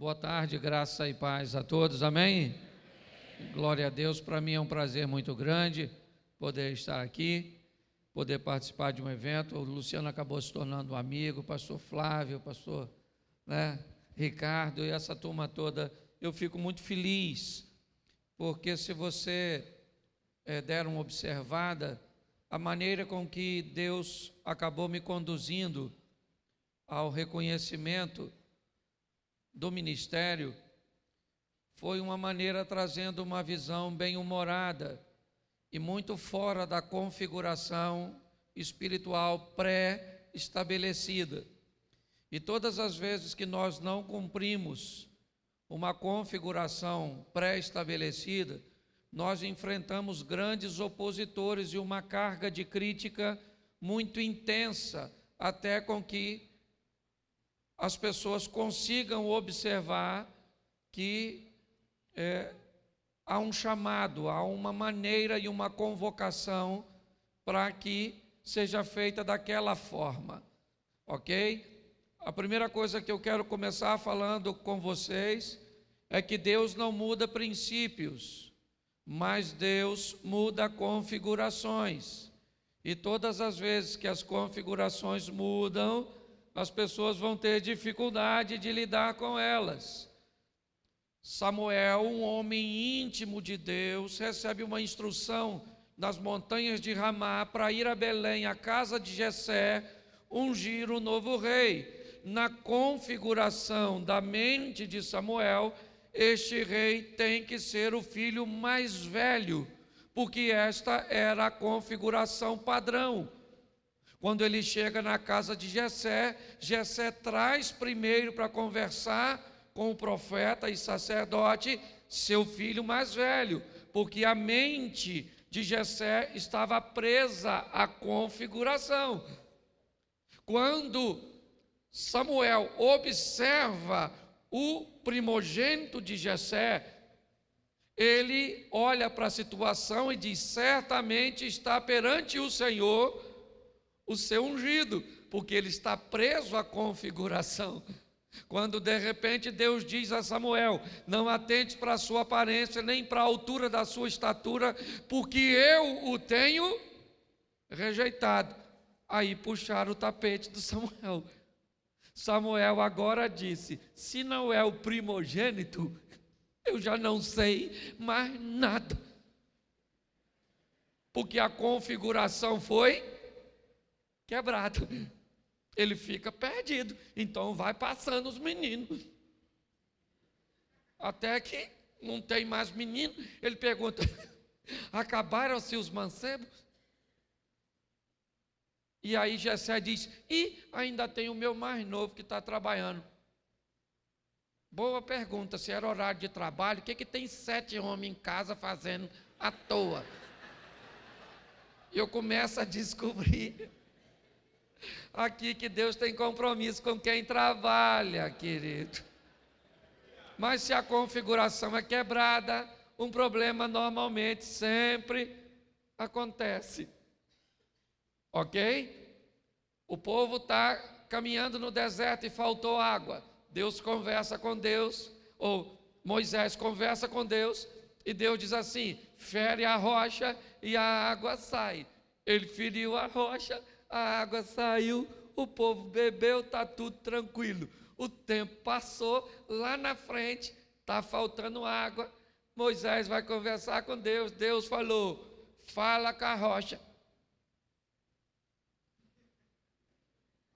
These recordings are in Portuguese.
Boa tarde, graça e paz a todos, amém? Glória a Deus, para mim é um prazer muito grande poder estar aqui, poder participar de um evento. O Luciano acabou se tornando um amigo, pastor Flávio, pastor né, Ricardo e essa turma toda. Eu fico muito feliz, porque se você é, der uma observada, a maneira com que Deus acabou me conduzindo ao reconhecimento do ministério foi uma maneira trazendo uma visão bem humorada e muito fora da configuração espiritual pré-estabelecida. E todas as vezes que nós não cumprimos uma configuração pré-estabelecida, nós enfrentamos grandes opositores e uma carga de crítica muito intensa, até com que as pessoas consigam observar que é, há um chamado, há uma maneira e uma convocação para que seja feita daquela forma, ok? A primeira coisa que eu quero começar falando com vocês é que Deus não muda princípios, mas Deus muda configurações. E todas as vezes que as configurações mudam, as pessoas vão ter dificuldade de lidar com elas. Samuel, um homem íntimo de Deus, recebe uma instrução nas montanhas de Ramá para ir a Belém, a casa de Jessé, ungir o novo rei. Na configuração da mente de Samuel, este rei tem que ser o filho mais velho, porque esta era a configuração padrão. Quando ele chega na casa de Jessé, Jessé traz primeiro para conversar com o profeta e sacerdote seu filho mais velho, porque a mente de Jessé estava presa à configuração. Quando Samuel observa o primogênito de Jessé, ele olha para a situação e diz: certamente está perante o Senhor o seu ungido, porque ele está preso à configuração. Quando de repente Deus diz a Samuel: Não atente para a sua aparência, nem para a altura da sua estatura, porque eu o tenho rejeitado. Aí puxaram o tapete do Samuel. Samuel agora disse: Se não é o primogênito, eu já não sei mais nada. Porque a configuração foi quebrado. Ele fica perdido. Então vai passando os meninos. Até que não tem mais menino. Ele pergunta: acabaram-se os mancebos? E aí Jessé diz: e ainda tem o meu mais novo que está trabalhando. Boa pergunta, se era horário de trabalho, o que, que tem sete homens em casa fazendo à toa? E eu começo a descobrir aqui que Deus tem compromisso com quem trabalha, querido. Mas se a configuração é quebrada, um problema normalmente sempre acontece. Ok? O povo está caminhando no deserto e faltou água. Deus conversa com Deus, ou Moisés conversa com Deus, e Deus diz assim: fere a rocha e a água sai. Ele feriu a rocha, a água saiu, o povo bebeu, está tudo tranquilo. O tempo passou, lá na frente está faltando água. Moisés vai conversar com Deus. Deus falou: fala com a rocha.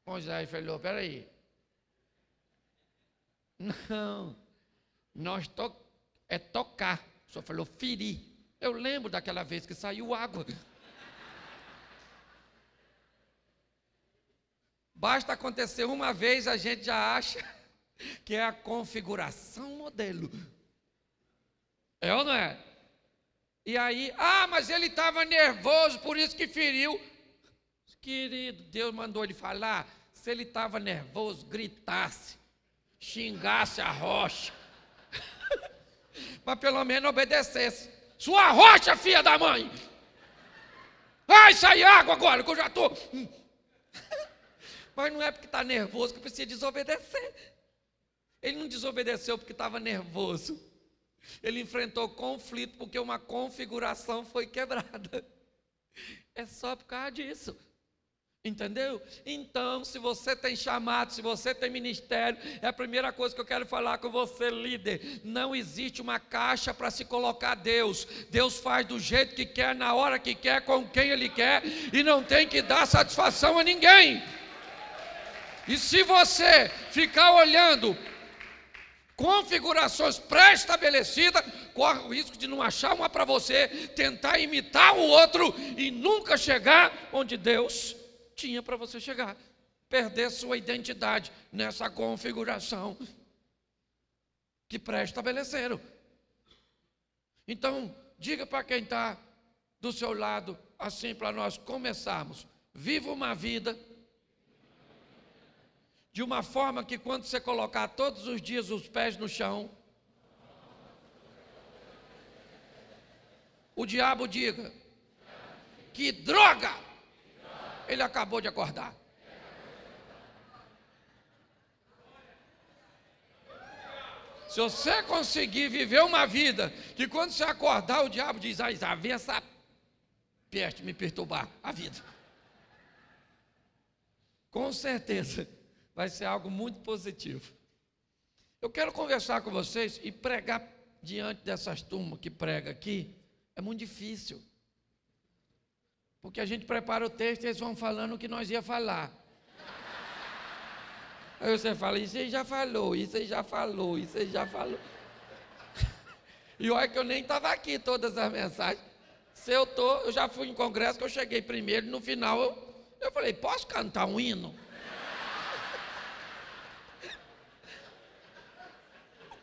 Moisés falou: peraí. Não, nós to é tocar. Senhor falou ferir. Eu lembro daquela vez que saiu água. Basta acontecer uma vez, a gente já acha que é a configuração modelo. É ou não é? E aí, ah, mas ele estava nervoso, por isso que feriu. Querido, Deus mandou ele falar. Se ele estava nervoso, gritasse, xingasse a rocha. mas pelo menos obedecesse. Sua rocha, filha da mãe! Vai sair água agora, que eu já estou. Tô... Mas não é porque está nervoso que precisa desobedecer. Ele não desobedeceu porque estava nervoso. Ele enfrentou conflito porque uma configuração foi quebrada. É só por causa disso. Entendeu? Então, se você tem chamado, se você tem ministério, é a primeira coisa que eu quero falar com você, líder. Não existe uma caixa para se colocar Deus. Deus faz do jeito que quer, na hora que quer, com quem Ele quer, e não tem que dar satisfação a ninguém. E se você ficar olhando configurações pré-estabelecidas, corre o risco de não achar uma para você, tentar imitar o outro e nunca chegar onde Deus tinha para você chegar. Perder sua identidade nessa configuração que pré-estabeleceram. Então, diga para quem está do seu lado, assim para nós começarmos. Viva uma vida de uma forma que quando você colocar todos os dias os pés no chão, o diabo diga: que droga! Ele acabou de acordar. Se você conseguir viver uma vida que quando você acordar, o diabo diz: Ah, vem essa peste me perturbar a vida. Com certeza vai ser algo muito positivo. Eu quero conversar com vocês e pregar diante dessas turmas que prega aqui é muito difícil. Porque a gente prepara o texto e eles vão falando o que nós ia falar. Aí você fala, isso aí já falou, isso aí já falou, isso aí já falou. E olha que eu nem estava aqui todas as mensagens. Se eu tô, eu já fui em congresso que eu cheguei primeiro, no final eu, eu falei, posso cantar um hino?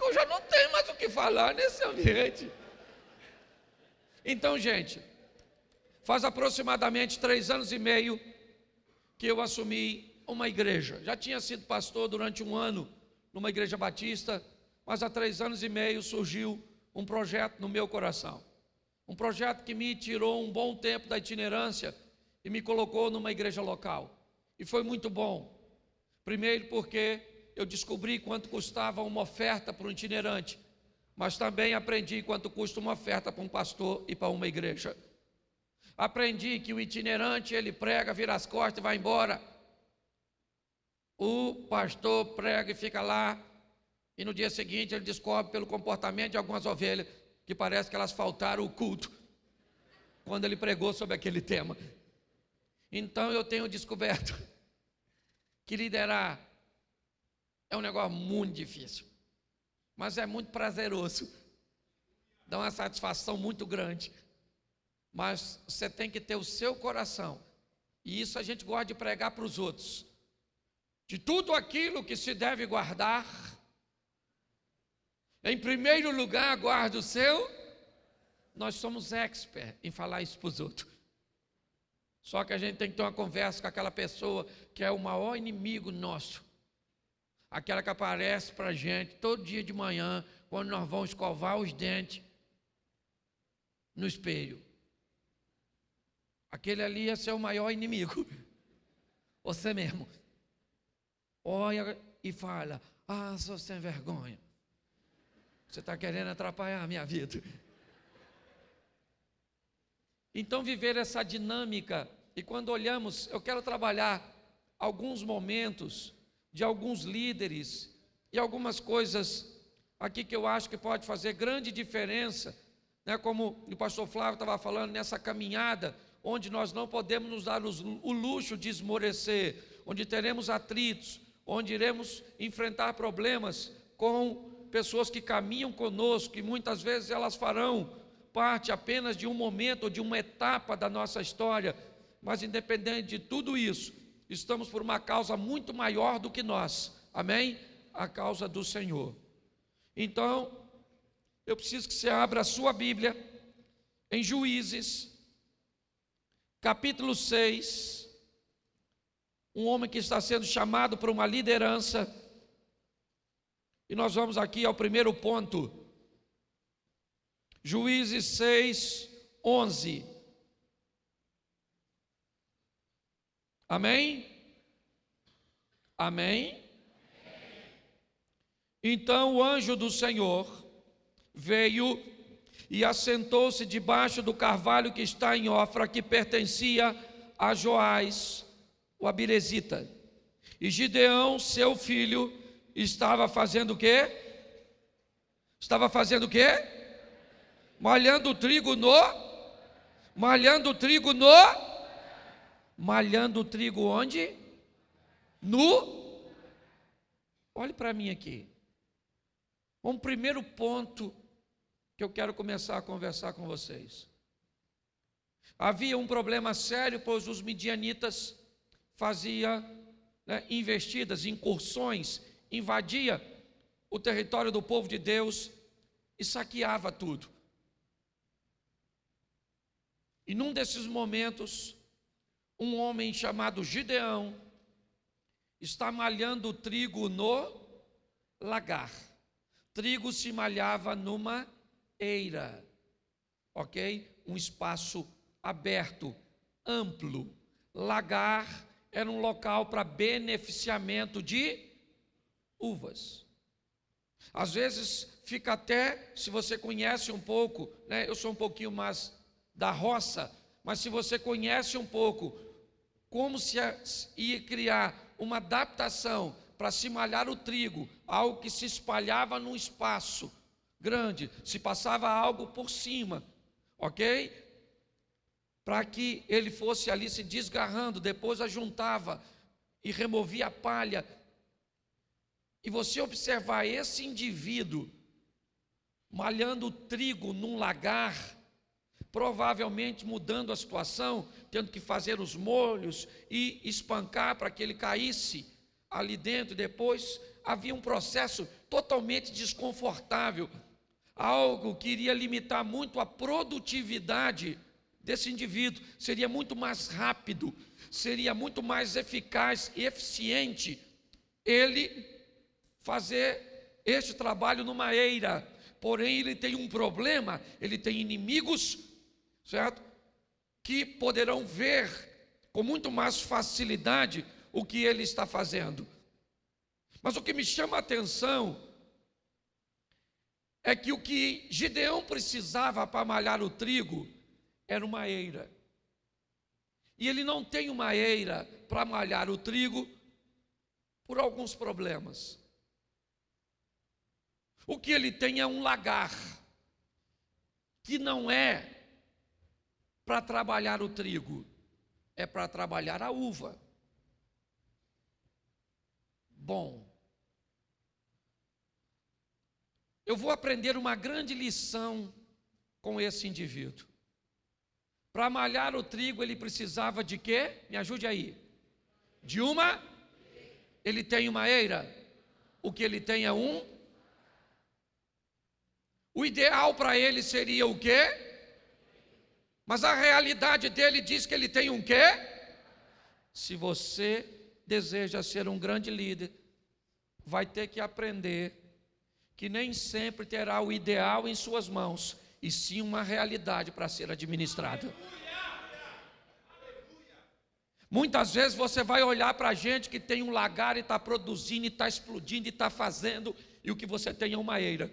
Eu já não tenho mais o que falar nesse ambiente. Então, gente, Faz aproximadamente três anos e meio que eu assumi uma igreja. Já tinha sido pastor durante um ano numa igreja batista, mas há três anos e meio surgiu um projeto no meu coração. Um projeto que me tirou um bom tempo da itinerância e me colocou numa igreja local. E foi muito bom. Primeiro, porque eu descobri quanto custava uma oferta para um itinerante, mas também aprendi quanto custa uma oferta para um pastor e para uma igreja. Aprendi que o itinerante ele prega, vira as costas e vai embora. O pastor prega e fica lá, e no dia seguinte ele descobre pelo comportamento de algumas ovelhas que parece que elas faltaram o culto quando ele pregou sobre aquele tema. Então eu tenho descoberto que liderar é um negócio muito difícil, mas é muito prazeroso, dá uma satisfação muito grande mas você tem que ter o seu coração. E isso a gente gosta de pregar para os outros. De tudo aquilo que se deve guardar, em primeiro lugar, guarda o seu. Nós somos expert em falar isso para os outros. Só que a gente tem que ter uma conversa com aquela pessoa que é o maior inimigo nosso. Aquela que aparece para a gente todo dia de manhã, quando nós vamos escovar os dentes no espelho. Aquele ali ser o maior inimigo. Você mesmo. Olha e fala: Ah, sou sem vergonha. Você está querendo atrapalhar a minha vida. Então, viver essa dinâmica, e quando olhamos, eu quero trabalhar alguns momentos de alguns líderes e algumas coisas aqui que eu acho que pode fazer grande diferença, né, como o pastor Flávio estava falando, nessa caminhada onde nós não podemos nos dar o luxo de esmorecer, onde teremos atritos, onde iremos enfrentar problemas com pessoas que caminham conosco, que muitas vezes elas farão parte apenas de um momento ou de uma etapa da nossa história, mas independente de tudo isso, estamos por uma causa muito maior do que nós, amém? A causa do Senhor. Então, eu preciso que você abra a sua Bíblia em Juízes, capítulo 6, um homem que está sendo chamado para uma liderança, e nós vamos aqui ao primeiro ponto, Juízes 6, 11. Amém? Amém? Então o anjo do Senhor veio e assentou-se debaixo do carvalho que está em Ofra, que pertencia a Joás, o Abirezita. E Gideão, seu filho, estava fazendo o quê? Estava fazendo o quê? Malhando o trigo no malhando o trigo no malhando o trigo onde? No Olhe para mim aqui. Um primeiro ponto que eu quero começar a conversar com vocês. Havia um problema sério, pois os midianitas faziam né, investidas, incursões, invadia o território do povo de Deus e saqueava tudo. E num desses momentos, um homem chamado Gideão está malhando trigo no lagar. Trigo se malhava numa eira, ok? Um espaço aberto, amplo. Lagar era um local para beneficiamento de uvas. Às vezes fica até, se você conhece um pouco, né? Eu sou um pouquinho mais da roça, mas se você conhece um pouco como se ia criar uma adaptação para se malhar o trigo, algo que se espalhava num espaço grande, se passava algo por cima, ok? Para que ele fosse ali se desgarrando, depois ajuntava e removia a palha. E você observar esse indivíduo malhando o trigo num lagar, provavelmente mudando a situação, tendo que fazer os molhos e espancar para que ele caísse ali dentro, depois havia um processo totalmente desconfortável, algo que iria limitar muito a produtividade desse indivíduo, seria muito mais rápido, seria muito mais eficaz e eficiente ele fazer este trabalho numa eira. Porém, ele tem um problema, ele tem inimigos, certo? Que poderão ver com muito mais facilidade o que ele está fazendo. Mas o que me chama a atenção é que o que Gideão precisava para malhar o trigo era uma eira. E ele não tem uma eira para malhar o trigo por alguns problemas. O que ele tem é um lagar, que não é para trabalhar o trigo, é para trabalhar a uva bom. Eu vou aprender uma grande lição com esse indivíduo. Para malhar o trigo, ele precisava de quê? Me ajude aí. De uma? Ele tem uma eira. O que ele tem é um? O ideal para ele seria o quê? Mas a realidade dele diz que ele tem um quê? Se você deseja ser um grande líder, vai ter que aprender que nem sempre terá o ideal em suas mãos, e sim uma realidade para ser administrada. Muitas vezes você vai olhar para gente que tem um lagar e está produzindo, e está explodindo, e está fazendo, e o que você tem é uma eira.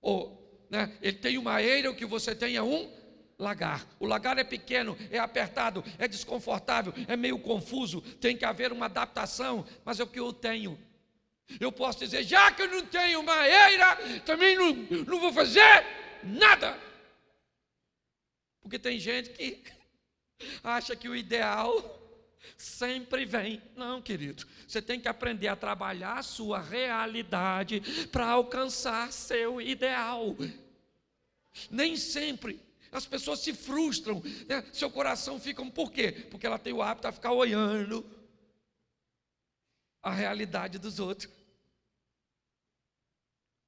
Ou, né, ele tem uma eira, o que você tem é um lagar. O lagar é pequeno, é apertado, é desconfortável, é meio confuso, tem que haver uma adaptação, mas é o que eu tenho. Eu posso dizer, já que eu não tenho uma eira, também não, não vou fazer nada. Porque tem gente que acha que o ideal sempre vem. Não, querido. Você tem que aprender a trabalhar a sua realidade para alcançar seu ideal. Nem sempre as pessoas se frustram, né? seu coração fica, por quê? Porque ela tem o hábito de ficar olhando a realidade dos outros.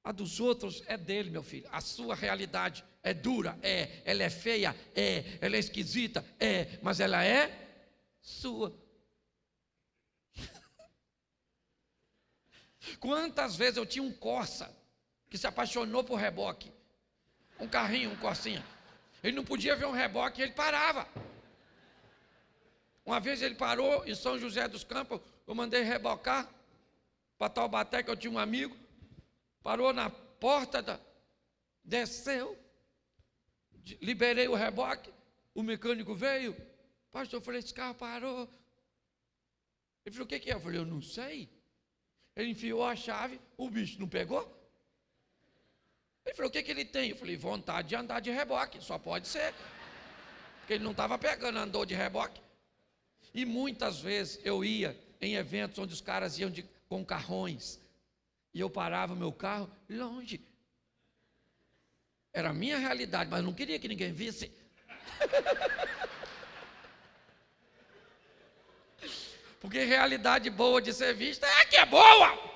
A dos outros é dele, meu filho. A sua realidade é dura, é. Ela é feia, é. Ela é esquisita, é. Mas ela é sua. Quantas vezes eu tinha um Corsa que se apaixonou por reboque? Um carrinho, um Corsinha. Ele não podia ver um reboque, ele parava. Uma vez ele parou em São José dos Campos, eu mandei rebocar para Taubaté, que eu tinha um amigo. parou na porta da. Desceu, liberei o reboque, o mecânico veio. Pastor, eu falei: esse carro parou. Ele falou: o que, que é? Eu falei: eu não sei. Ele enfiou a chave, o bicho não pegou. Ele falou: o que, que ele tem? Eu falei: vontade de andar de reboque, só pode ser. Porque ele não estava pegando, andou de reboque. E muitas vezes eu ia em eventos onde os caras iam de, com carrões. E eu parava meu carro longe. Era a minha realidade, mas não queria que ninguém visse. Porque realidade boa de ser vista é a que é boa.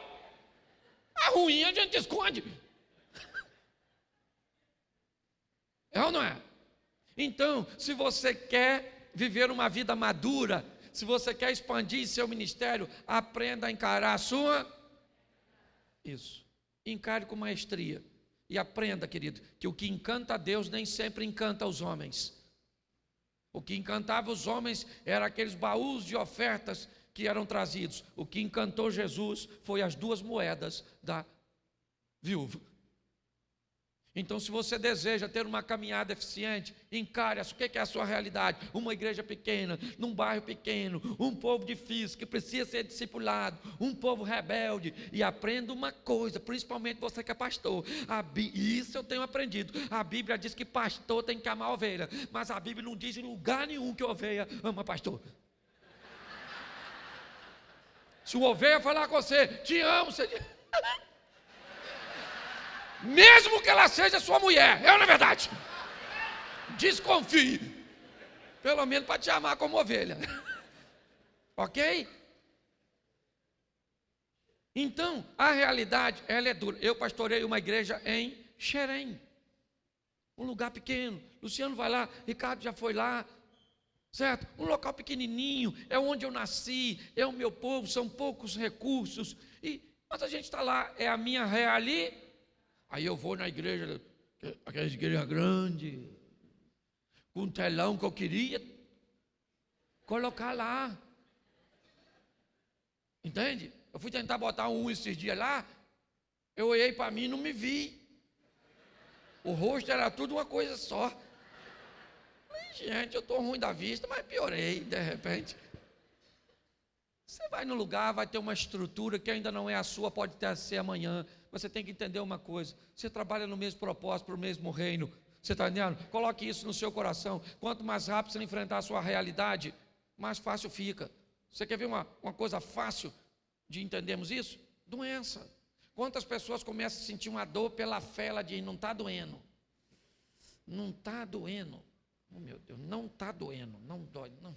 A ruim a gente esconde. É ou não é? Então, se você quer viver uma vida madura, se você quer expandir seu ministério, aprenda a encarar a sua. Isso. Encare com maestria. E aprenda, querido, que o que encanta a Deus nem sempre encanta os homens. O que encantava os homens era aqueles baús de ofertas que eram trazidos. O que encantou Jesus foi as duas moedas da viúva. Então, se você deseja ter uma caminhada eficiente, encare o que é a sua realidade. Uma igreja pequena, num bairro pequeno, um povo difícil que precisa ser discipulado, um povo rebelde. E aprenda uma coisa, principalmente você que é pastor. isso eu tenho aprendido. A Bíblia diz que pastor tem que amar ovelha, mas a Bíblia não diz em lugar nenhum que ovelha ama pastor. Se o ovelha falar com você, te amo, você diz. mesmo que ela seja sua mulher, é ou não é verdade? Desconfie, pelo menos para te amar como ovelha, ok? Então, a realidade, ela é dura. Eu pastorei uma igreja em Xerém, um lugar pequeno. Luciano vai lá, Ricardo já foi lá, certo? Um local pequenininho, é onde eu nasci, é o meu povo, são poucos recursos. E, mas a gente está lá, é a minha realidade Aí eu vou na igreja, aquela igreja grande, com um telão que eu queria colocar lá. Entende? Eu fui tentar botar um esses dias lá, eu olhei para mim e não me vi. O rosto era tudo uma coisa só. gente, eu estou ruim da vista, mas piorei de repente. Você vai no lugar, vai ter uma estrutura que ainda não é a sua, pode ter a ser amanhã você tem que entender uma coisa: você trabalha no mesmo propósito, para o mesmo reino. Você está entendendo? Coloque isso no seu coração. Quanto mais rápido você enfrentar a sua realidade, mais fácil fica. Você quer ver uma, uma coisa fácil de entendermos isso? Doença. Quantas pessoas começam a sentir uma dor pela fé, ela diz, não está doendo. Não está doendo. Oh, meu Deus, não está doendo, não dói, não.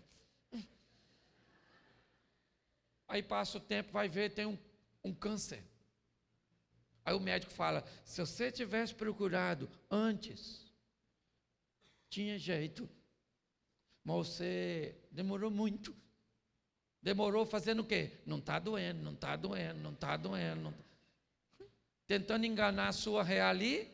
Aí passa o tempo, vai ver, tem um, um câncer. Aí o médico fala: se você tivesse procurado antes, tinha jeito. Mas você demorou muito. Demorou fazendo o quê? Não está doendo, não está doendo, não está doendo. Não tá... Tentando enganar a sua realidade.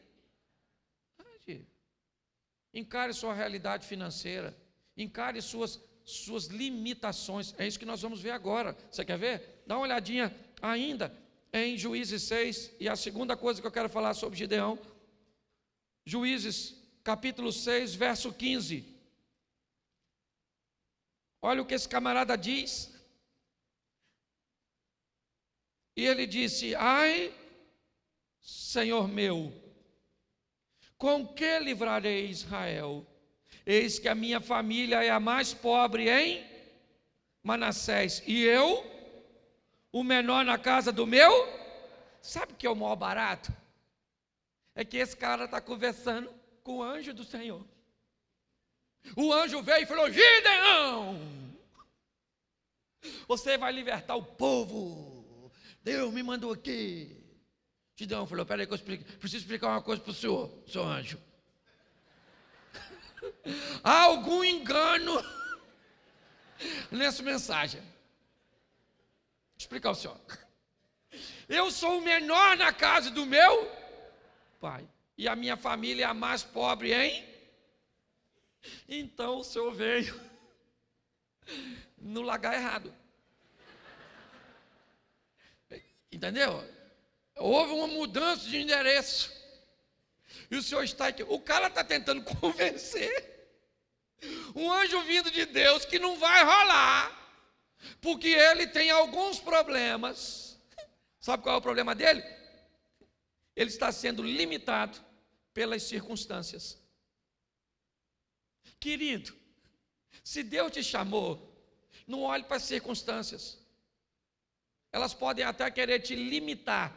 Encare sua realidade financeira. Encare suas, suas limitações. É isso que nós vamos ver agora. Você quer ver? Dá uma olhadinha ainda em Juízes 6, e a segunda coisa que eu quero falar sobre Gideão, Juízes capítulo 6, verso 15. Olha o que esse camarada diz. E ele disse: Ai, Senhor meu, com que livrarei Israel? Eis que a minha família é a mais pobre em Manassés, e eu o menor na casa do meu. Sabe o que é o maior barato? É que esse cara está conversando com o anjo do Senhor. O anjo veio e falou: Gideão, você vai libertar o povo. Deus me mandou aqui. Gideão falou: Peraí, que eu explico. preciso explicar uma coisa para o senhor, seu anjo. Há algum engano nessa mensagem explicar ao senhor. Eu sou o menor na casa do meu pai. E a minha família é a mais pobre, hein? Então o senhor veio no lugar errado. Entendeu? houve uma mudança de endereço. E o senhor está aqui. O cara está tentando convencer um anjo vindo de Deus que não vai rolar, porque ele tem alguns problemas. Sabe qual é o problema dele? Ele está sendo limitado pelas circunstâncias. Querido, se Deus te chamou, não olhe para as circunstâncias. Elas podem até querer te limitar.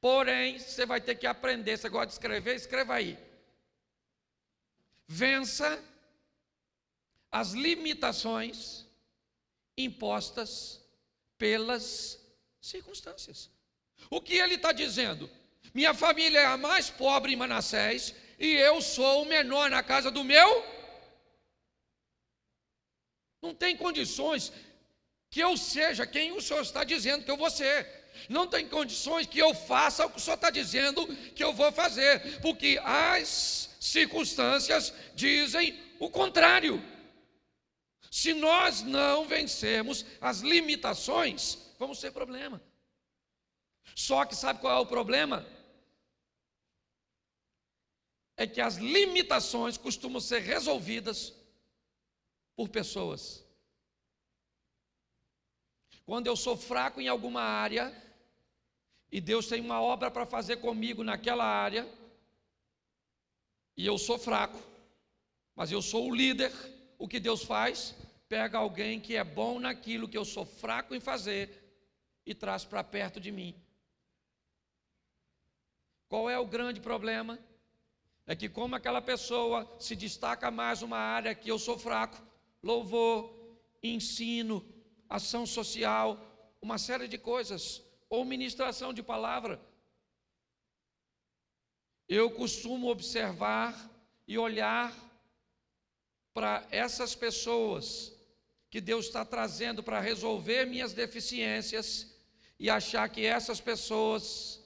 Porém, você vai ter que aprender. Você gosta de escrever? Escreva aí. Vença as limitações impostas pelas circunstâncias. O que ele está dizendo? Minha família é a mais pobre em Manassés e eu sou o menor na casa do meu. Não tem condições que eu seja quem o Senhor está dizendo que eu vou ser. Não tem condições que eu faça o que o Senhor está dizendo que eu vou fazer, porque as circunstâncias dizem o contrário. Se nós não vencermos as limitações, vamos ter problema. Só que sabe qual é o problema? É que as limitações costumam ser resolvidas por pessoas. Quando eu sou fraco em alguma área, e Deus tem uma obra para fazer comigo naquela área, e eu sou fraco, mas eu sou o líder, o que Deus faz? Pega alguém que é bom naquilo que eu sou fraco em fazer e traz para perto de mim. Qual é o grande problema? É que, como aquela pessoa se destaca mais uma área que eu sou fraco, louvor, ensino, ação social, uma série de coisas, ou ministração de palavra. Eu costumo observar e olhar para essas pessoas que Deus está trazendo para resolver minhas deficiências e achar que essas pessoas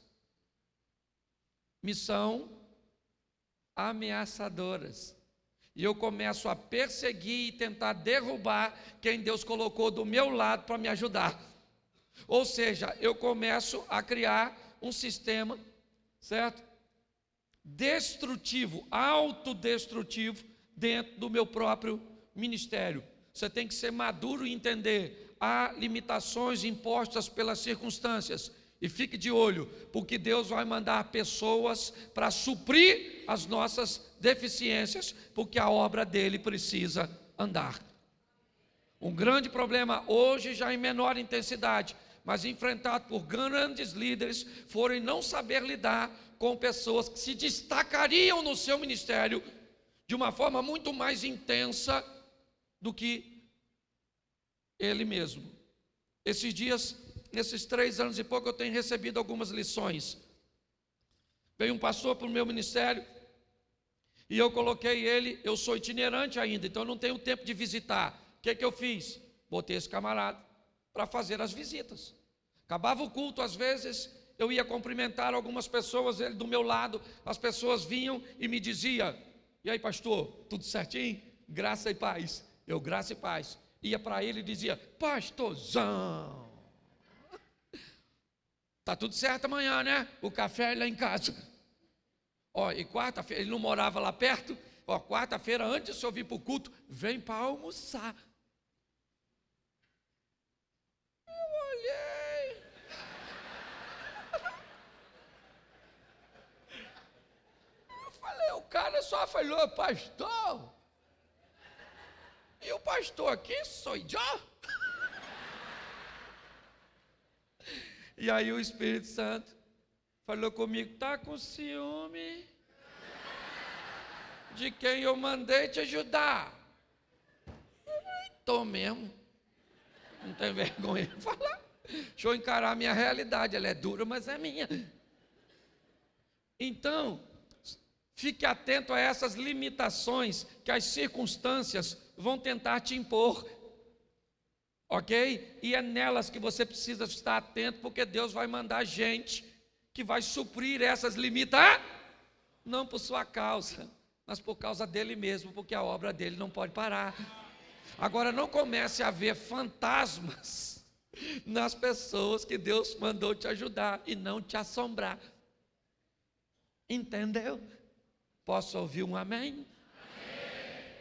me são ameaçadoras e eu começo a perseguir e tentar derrubar quem Deus colocou do meu lado para me ajudar. Ou seja, eu começo a criar um sistema, certo? Destrutivo, autodestrutivo dentro do meu próprio ministério. Você tem que ser maduro e entender há limitações impostas pelas circunstâncias. E fique de olho, porque Deus vai mandar pessoas para suprir as nossas deficiências, porque a obra dele precisa andar. Um grande problema hoje, já em menor intensidade, mas enfrentado por grandes líderes, foram não saber lidar com pessoas que se destacariam no seu ministério de uma forma muito mais intensa do que ele mesmo. Esses dias nesses três anos e pouco, eu tenho recebido algumas lições. Veio um pastor para o meu ministério e eu coloquei ele, eu sou itinerante ainda, então não tenho tempo de visitar. O que, que eu fiz? Botei esse camarada para fazer as visitas. Acabava o culto, às vezes eu ia cumprimentar algumas pessoas, ele do meu lado, as pessoas vinham e me diziam: E aí, pastor, tudo certinho? Graça e paz. Eu, graça e paz. Ia para ele e dizia: Pastorzão. Tá tudo certo amanhã, né? O café é lá em casa. Ó, e quarta-feira, ele não morava lá perto. Ó, quarta-feira, antes de eu vir para o culto, vem para almoçar. Eu olhei. Eu falei, o cara só falou, pastor. E o pastor aqui sou eu. E aí o Espírito Santo falou comigo: tá com ciúme de quem eu mandei te ajudar? Estou mesmo. Não tem vergonha de falar. Deixa eu encarar a minha realidade. Ela é dura, mas é minha. Então, fique atento a essas limitações que as circunstâncias vão tentar te impor ok? E é nelas que você precisa estar atento, porque Deus vai mandar gente que vai suprir essas limitações, não por sua causa, mas por causa dele mesmo, porque a obra dele não pode parar. Agora, não comece a ver fantasmas nas pessoas que Deus mandou te ajudar e não te assombrar. Entendeu? Posso ouvir um amém?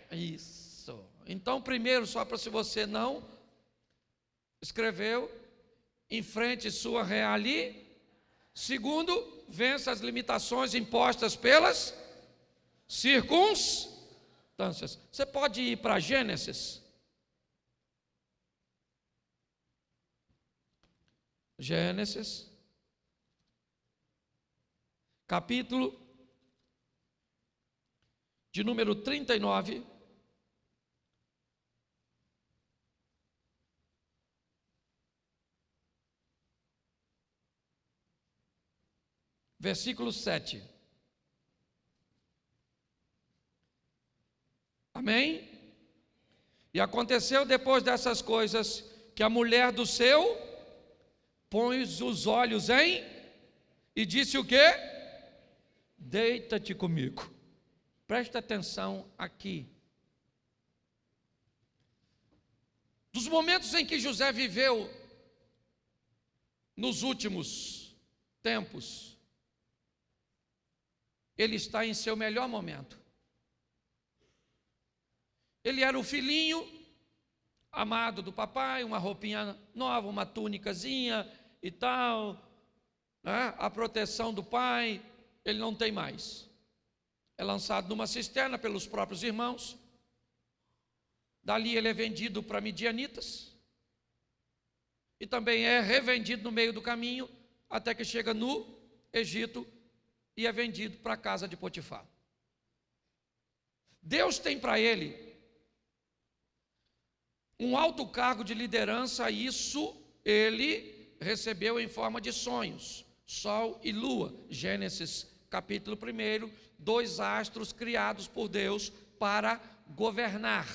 amém. Isso. Então, primeiro, só para se você não escreveu, enfrente sua reali. Segundo, vença as limitações impostas pelas circunstâncias. Você pode ir para Gênesis. Gênesis, capítulo de número 39. Versículo 7. Amém? E aconteceu depois dessas coisas que a mulher do seu pôs os olhos em e disse o quê? Deita-te comigo. Presta atenção aqui. Dos momentos em que José viveu nos últimos tempos, ele está em seu melhor momento. Ele era o filhinho amado do papai, uma roupinha nova, uma túnicazinha e tal, né? a proteção do pai, ele não tem mais. É lançado numa cisterna pelos próprios irmãos. Dali ele é vendido para midianitas. E também é revendido no meio do caminho, até que chega no Egito e é vendido para a casa de Potifar. Deus tem para ele um alto cargo de liderança, isso ele recebeu em forma de sonhos, sol e lua. Gênesis capítulo 1, dois astros criados por Deus para governar.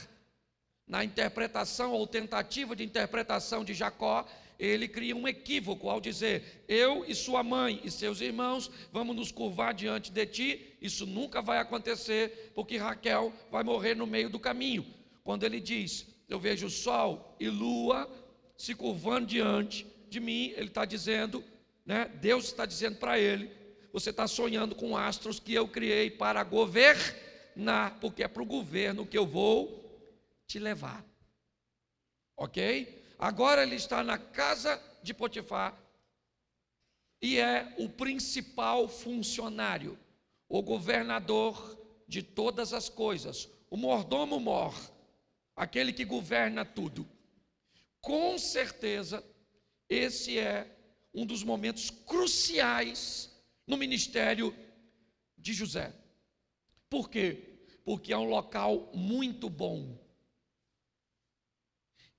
Na interpretação ou tentativa de interpretação de Jacó, ele cria um equívoco ao dizer: Eu e sua mãe e seus irmãos vamos nos curvar diante de ti. Isso nunca vai acontecer, porque Raquel vai morrer no meio do caminho. Quando ele diz: Eu vejo sol e lua se curvando diante de mim, ele está dizendo, né? Deus está dizendo para ele: Você está sonhando com astros que eu criei para governar, porque é para o governo que eu vou te levar. Ok? Agora ele está na casa de Potifar e é o principal funcionário, o governador de todas as coisas, o mordomo mor, aquele que governa tudo. Com certeza, esse é um dos momentos cruciais no ministério de José. Por quê? Porque é um local muito bom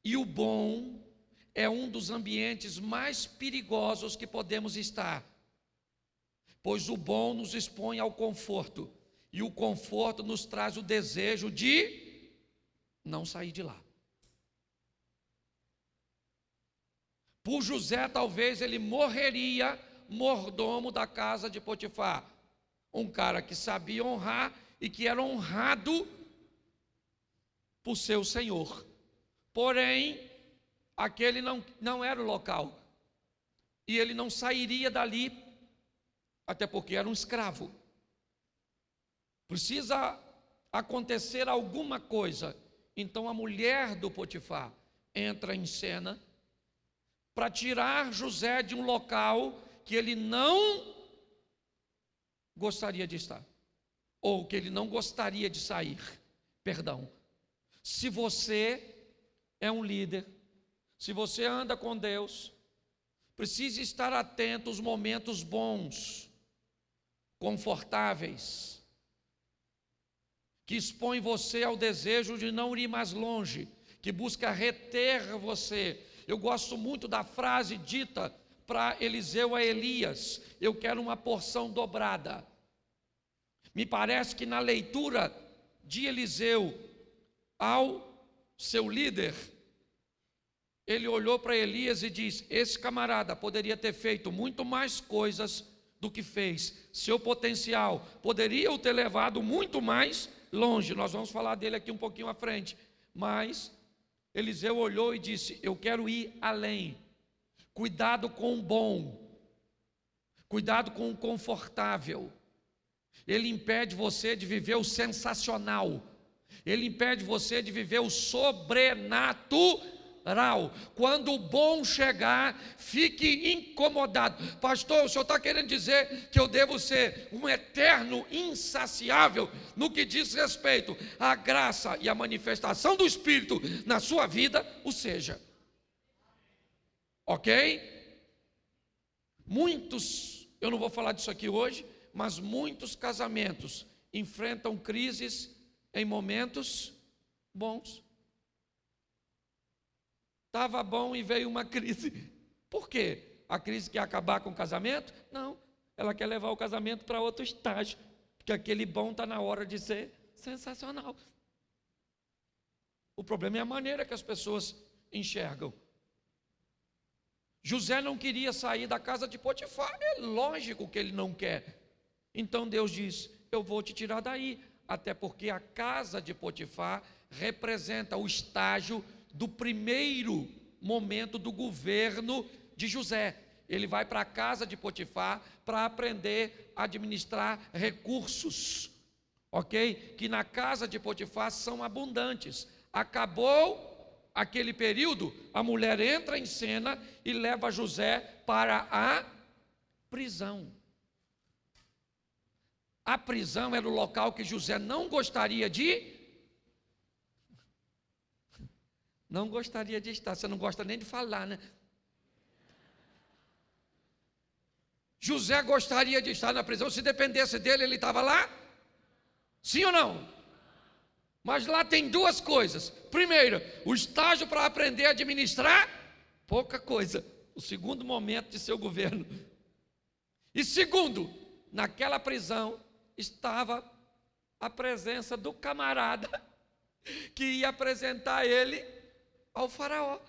e o bom é um dos ambientes mais perigosos que podemos estar, pois o bom nos expõe ao conforto, e o conforto nos traz o desejo de não sair de lá. Por José, talvez ele morreria mordomo da casa de Potifar, um cara que sabia honrar e que era honrado por seu senhor. Porém, aquele não, não era o local. E ele não sairia dali, até porque era um escravo. Precisa acontecer alguma coisa. Então a mulher do Potifar entra em cena para tirar José de um local que ele não gostaria de estar, ou que ele não gostaria de sair. Perdão. Se você é um líder, se você anda com Deus, precisa estar atento aos momentos bons, confortáveis, que expõem você ao desejo de não ir mais longe, que busca reter você. Eu gosto muito da frase dita para Eliseu a Elias: Eu quero uma porção dobrada. Me parece que na leitura de Eliseu ao seu líder, ele olhou para Elias e disse: Esse camarada poderia ter feito muito mais coisas do que fez, seu potencial poderia o ter levado muito mais longe. Nós vamos falar dele aqui um pouquinho à frente, mas Eliseu olhou e disse: Eu quero ir além. Cuidado com o bom. Cuidado com o confortável. Ele impede você de viver o sensacional. Ele impede você de viver o sobrenatural. Quando o bom chegar, fique incomodado. Pastor, o senhor está querendo dizer que eu devo ser um eterno insaciável no que diz respeito à graça e à manifestação do Espírito na sua vida? O seja. Ok? Muitos, eu não vou falar disso aqui hoje, mas muitos casamentos enfrentam crises em momentos bons. Estava bom e veio uma crise. Por quê? A crise quer acabar com o casamento? Não. Ela quer levar o casamento para outro estágio. Porque aquele bom está na hora de ser sensacional. O problema é a maneira que as pessoas enxergam. José não queria sair da casa de Potifar, é lógico que ele não quer. Então Deus diz: Eu vou te tirar daí, até porque a casa de Potifar representa o estágio do primeiro momento do governo de José. Ele vai para a casa de Potifar para aprender a administrar recursos, ok? Que na casa de Potifar são abundantes. Acabou aquele período, a mulher entra em cena e leva José para a prisão. A prisão era o local que José não gostaria de. Não gostaria de estar. Você não gosta nem de falar, né? José gostaria de estar na prisão. Se dependesse dele, ele estava lá? Sim ou não? Mas lá tem duas coisas. Primeiro, o estágio para aprender a administrar, pouca coisa. O segundo momento de seu governo. E segundo, naquela prisão, estava a presença do camarada que ia apresentar ele ao Faraó.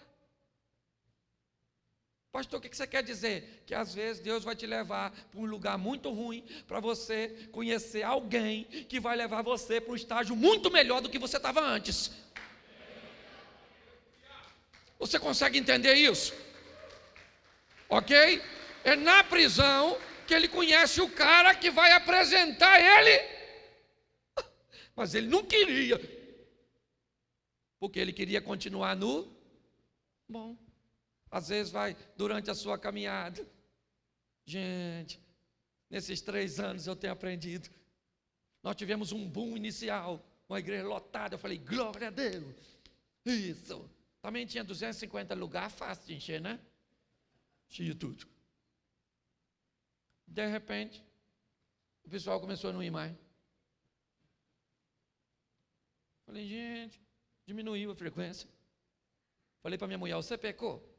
Pastor, o que você quer dizer? Que às vezes Deus vai te levar para um lugar muito ruim para você conhecer alguém que vai levar você para um estágio muito melhor do que você estava antes. Você consegue entender isso? Ok? É na prisão que ele conhece o cara que vai apresentar ele. Mas ele não queria, porque ele queria continuar no bom. Às vezes vai durante a sua caminhada. Gente, nesses três anos eu tenho aprendido. Nós tivemos um boom inicial, uma igreja lotada. Eu falei, glória a Deus. Isso. Também tinha 250 lugares, fácil de encher, né? Tinha tudo. De repente, o pessoal começou a não ir mais. Falei, gente, diminuiu a frequência. Falei para minha mulher, você pecou?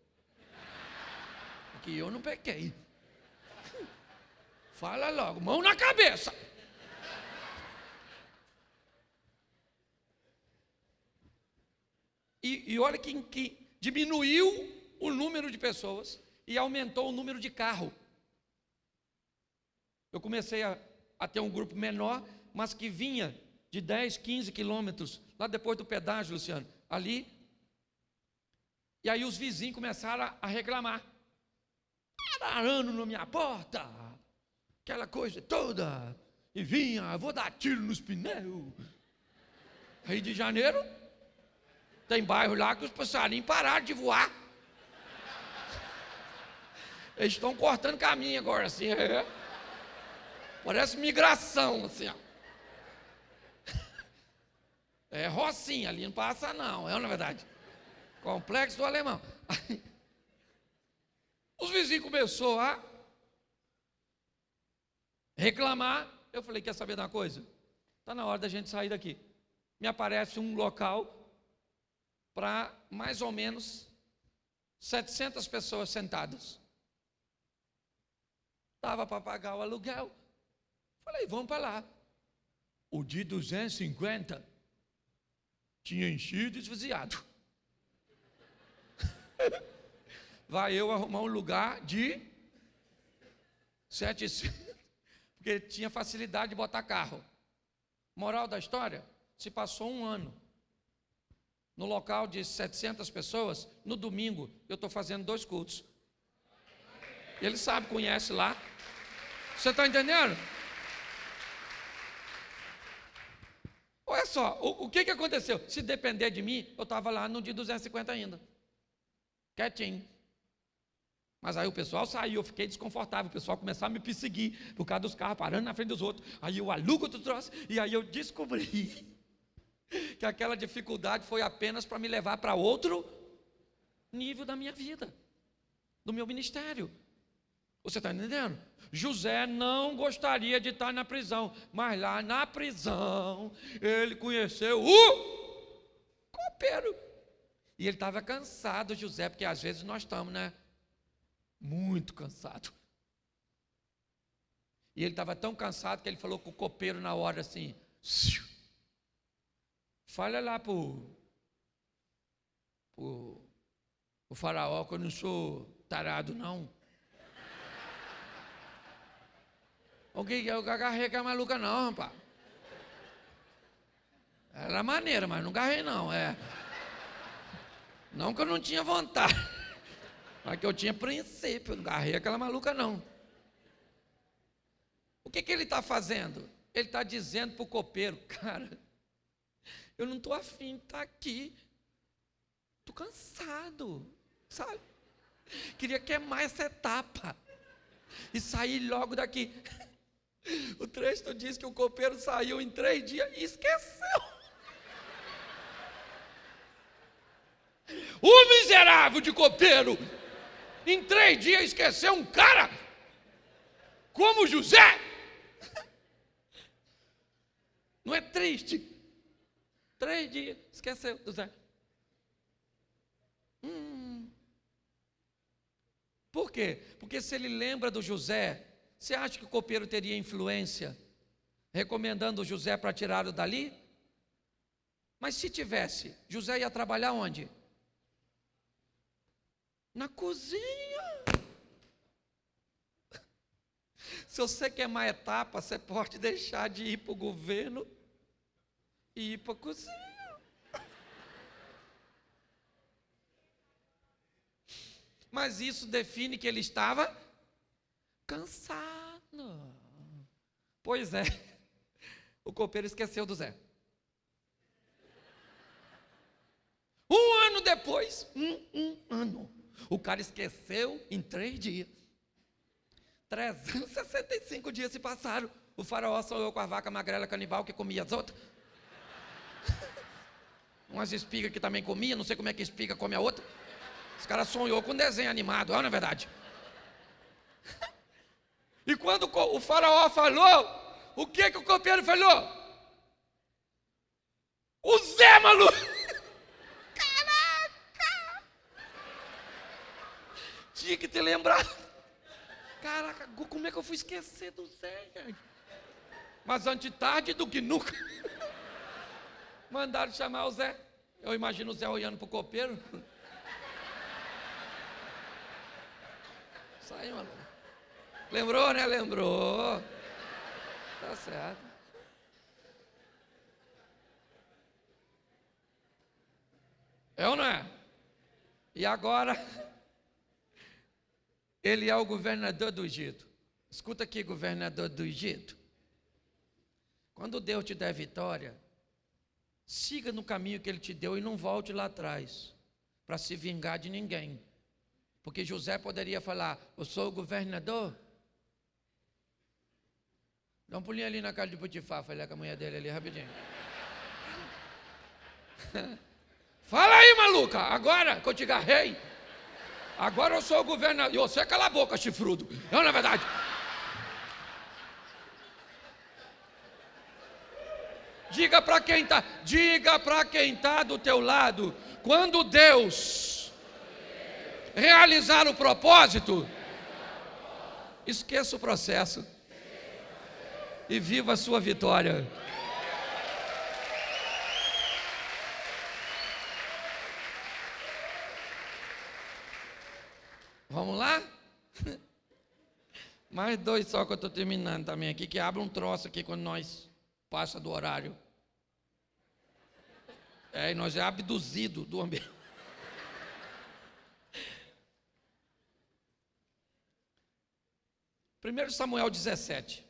Porque eu não pequei. Fala logo, mão na cabeça. E, e olha que, que diminuiu o número de pessoas e aumentou o número de carro. Eu comecei a, a ter um grupo menor, mas que vinha de 10, 15 quilômetros, lá depois do pedágio, Luciano, ali. E aí os vizinhos começaram a, a reclamar. Arando na minha porta, aquela coisa toda. E vinha, vou dar tiro nos pneus. Rio de Janeiro, tem bairro lá que os passarinhos pararam de voar. Eles estão cortando caminho agora, assim. É. Parece migração, assim, ó. É Rocinha, ali não passa não, é na verdade. Complexo do alemão. Os vizinhos começaram a reclamar. Eu falei, quer saber de uma coisa? Está na hora da gente sair daqui. Me aparece um local para mais ou menos 700 pessoas sentadas. Estava para pagar o aluguel. Falei, vamos para lá. O de 250 tinha enchido e esvaziado. Vai eu arrumar um lugar de 700, porque tinha facilidade de botar carro. Moral da história: se passou um ano no local de 700 pessoas, no domingo eu estou fazendo dois cultos. Ele sabe, conhece lá. Você está entendendo? Olha só, o, o, que, que aconteceu? Se depender de mim, eu estava lá no dia 250 ainda. Quietinho. Mas aí o pessoal saiu, eu fiquei desconfortável, o pessoal começou a me perseguir por causa dos carros parando na frente dos outros. Aí eu alugo outro troço, e aí eu descobri que aquela dificuldade foi apenas para me levar para outro nível da minha vida, do meu ministério. Você está entendendo? José não gostaria de estar na prisão, mas lá na prisão ele conheceu o copeiro. E ele estava cansado, José, porque às vezes nós estamos, né? Muito cansado. E ele estava tão cansado que ele falou com o copeiro na hora assim: Fala lá para o faraó que eu não sou tarado, não. O que eu agarrei com a maluca não, rapaz. Era maneira, mas não agarrei não, é. Não que eu não tinha vontade, mas que eu tinha princípio, não agarrei aquela maluca não. O que, que ele está fazendo? Ele está dizendo para o copeiro, cara, eu não estou afim de estar tá aqui. Estou cansado, sabe? Queria queimar essa etapa e sair logo daqui. O texto diz que o copeiro saiu em três dias e esqueceu. O miserável de copeiro, em três dias esqueceu um cara como José. Não é triste? Três dias, esqueceu José. Hum. Por quê? Porque se ele lembra do José, você acha que o copeiro teria influência recomendando o José para tirá-lo dali? Mas se tivesse, José ia trabalhar onde? Na cozinha. Se você queimar etapa, você pode deixar de ir para o governo e ir para a cozinha. Mas isso define que ele estava cansado. Pois é, o copeiro esqueceu do Zé. Um ano depois, um, um ano, o cara esqueceu em três dias. 365 dias se passaram. O faraó sonhou com a vaca magrela canibal que comia as outras. Umas espigas que também comia, não sei como é que espiga come a outra. Os caras sonhou com um desenho animado, não é verdade? E quando o faraó falou, o que, que o copeiro falou? O Zé, maluco! Caraca! Tinha que ter lembrado. Caraca, como é que eu fui esquecer do Zé, gente? Mas antes tarde do que nunca. Mandaram chamar o Zé. Eu imagino o Zé olhando para o copeiro. Sai, maluco. Lembrou, né? Lembrou. Tá certo. É ou não é? E agora, ele é o governador do Egito. Escuta aqui, governador do Egito. Quando Deus te der vitória, siga no caminho que ele te deu e não volte lá atrás para se vingar de ninguém. Porque José poderia falar: Eu sou o governador, Dá um pulinho ali na casa de Potifar, falei com a mulher dele ali rapidinho. Fala aí, maluca, agora que eu te agarrei. Agora eu sou o governador. Você cala a boca, chifrudo. Não, na é verdade. Diga para quem está, diga para quem está do teu lado, quando Deus realizar o propósito, esqueça o processo e viva a sua vitória. Vamos lá? Mais dois só que eu estou terminando também aqui, que abre um troço aqui quando nós passa do horário. É, e nós é abduzido do ambiente. 1 Samuel 17.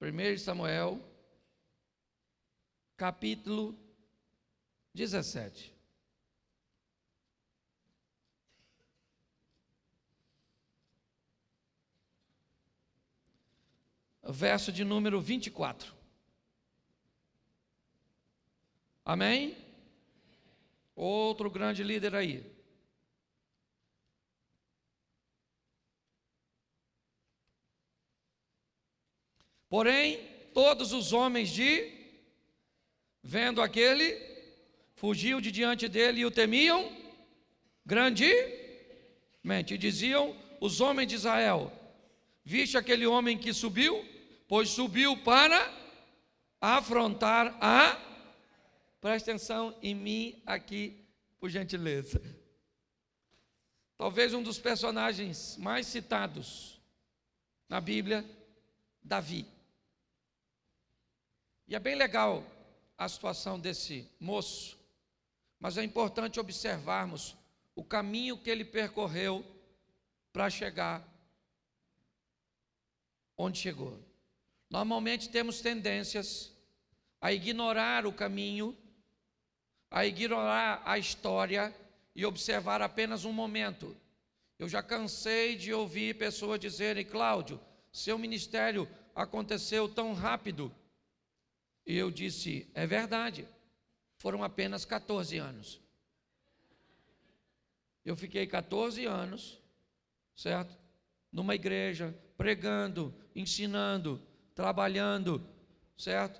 1 Samuel, capítulo 17. Verso de número 24. Amém? Outro grande líder aí. Porém, todos os homens de, vendo aquele, fugiam de diante dele e o temiam grandemente. E diziam os homens de Israel: Viste aquele homem que subiu? Pois subiu para afrontar a. Presta atenção em mim aqui, por gentileza. Talvez um dos personagens mais citados na Bíblia, Davi. E é bem legal a situação desse moço, mas é importante observarmos o caminho que ele percorreu para chegar onde chegou. Normalmente temos tendências a ignorar o caminho, a ignorar a história e observar apenas um momento. Eu já cansei de ouvir pessoas dizerem, Cláudio, seu ministério aconteceu tão rápido. E eu disse: é verdade, foram apenas 14 anos. Eu fiquei 14 anos, certo? Numa igreja, pregando, ensinando, trabalhando, certo?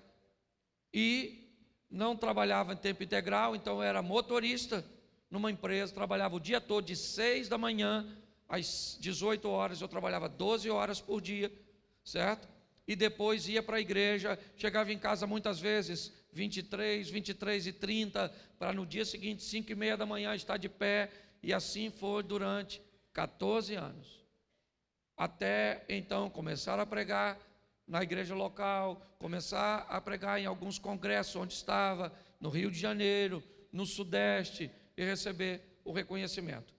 E não trabalhava em tempo integral, então era motorista numa empresa, trabalhava o dia todo, de 6 da manhã às 18 horas, eu trabalhava 12 horas por dia, certo? e depois ia para a igreja, chegava em casa muitas vezes 23, 23 e 30, para no dia seguinte, 5 e meia da manhã, estar de pé, e assim foi durante 14 anos. Até então começar a pregar na igreja local, começar a pregar em alguns congressos onde estava, no Rio de Janeiro, no Sudeste, e receber o reconhecimento.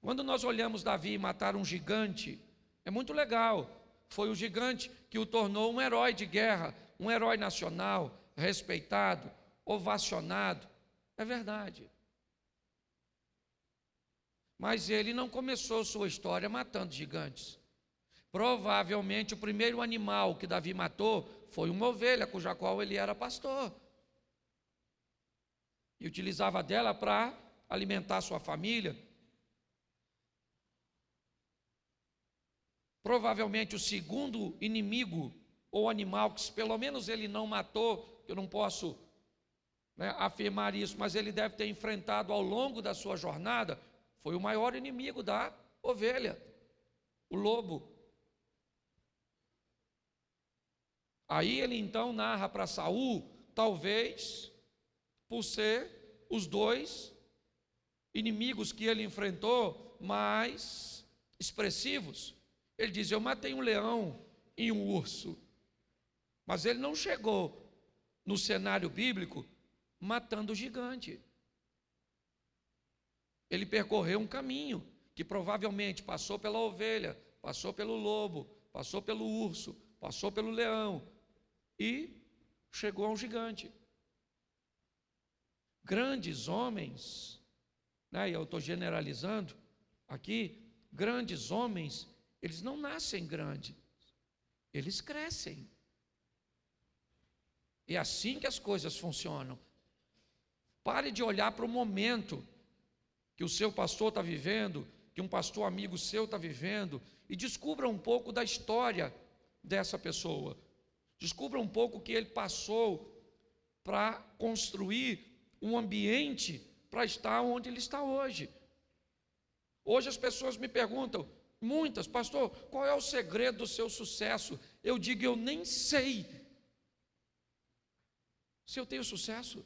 Quando nós olhamos Davi matar um gigante, é muito legal, foi o gigante que o tornou um herói de guerra, um herói nacional, respeitado, ovacionado. É verdade. Mas ele não começou sua história matando gigantes. Provavelmente o primeiro animal que Davi matou foi uma ovelha, cuja qual ele era pastor. E utilizava dela para alimentar sua família, Provavelmente o segundo inimigo ou animal, que pelo menos ele não matou, eu não posso né, afirmar isso, mas ele deve ter enfrentado ao longo da sua jornada, foi o maior inimigo da ovelha, o lobo. Aí ele então narra para Saul, talvez por ser os dois inimigos que ele enfrentou mais expressivos. Ele diz: Eu matei um leão e um urso. Mas ele não chegou no cenário bíblico matando o gigante. Ele percorreu um caminho que provavelmente passou pela ovelha, passou pelo lobo, passou pelo urso, passou pelo leão e chegou a um gigante. Grandes homens, né, eu estou generalizando aqui, grandes homens eles não nascem grandes, eles crescem. É assim que as coisas funcionam. Pare de olhar para o momento que o seu pastor está vivendo, que um pastor amigo seu está vivendo, e descubra um pouco da história dessa pessoa. Descubra um pouco o que ele passou para construir um ambiente para estar onde ele está hoje. Hoje as pessoas me perguntam: Muitas, pastor, qual é o segredo do seu sucesso? Eu digo, eu nem sei se eu tenho sucesso.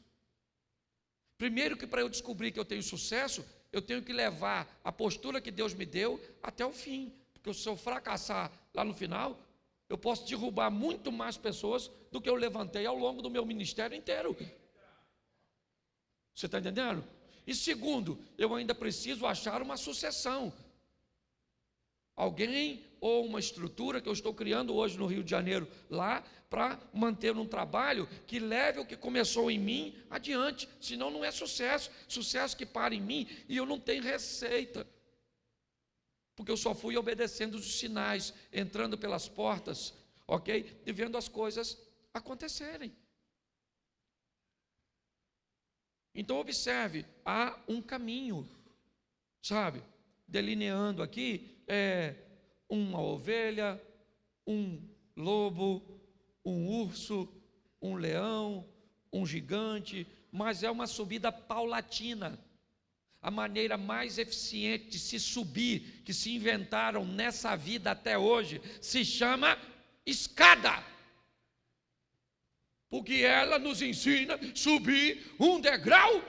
Primeiro que para eu descobrir que eu tenho sucesso, eu tenho que levar a postura que Deus me deu até o fim. Porque se eu fracassar lá no final, eu posso derrubar muito mais pessoas do que eu levantei ao longo do meu ministério inteiro. Você está entendendo? E segundo, eu ainda preciso achar uma sucessão. Alguém ou uma estrutura que eu estou criando hoje no Rio de Janeiro, lá, para manter um trabalho que leve o que começou em mim adiante. Senão não é sucesso. Sucesso que para em mim e eu não tenho receita. Porque eu só fui obedecendo os sinais, entrando pelas portas, ok? E vendo as coisas acontecerem. Então, observe, há um caminho, sabe? Delineando aqui é, uma ovelha, um lobo, um urso, um leão, um gigante, mas é uma subida paulatina. A maneira mais eficiente de se subir, que se inventaram nessa vida até hoje, se chama escada. Porque ela nos ensina subir um degrau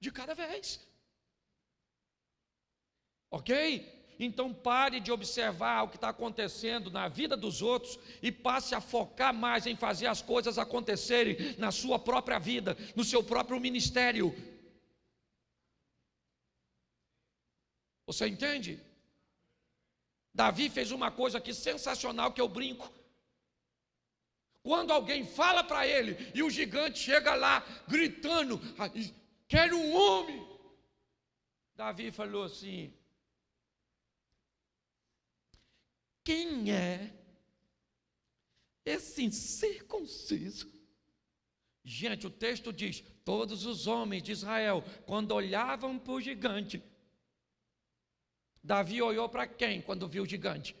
de cada vez. Ok? Então pare de observar o que está acontecendo na vida dos outros e passe a focar mais em fazer as coisas acontecerem na sua própria vida, no seu próprio ministério. Você entende? Davi fez uma coisa aqui sensacional que eu brinco. Quando alguém fala para ele e o gigante chega lá gritando: Quero um homem. Davi falou assim: Quem é esse incircunciso? Gente, o texto diz: todos os homens de Israel, quando olhavam para o gigante, Davi olhou para quem quando viu o gigante?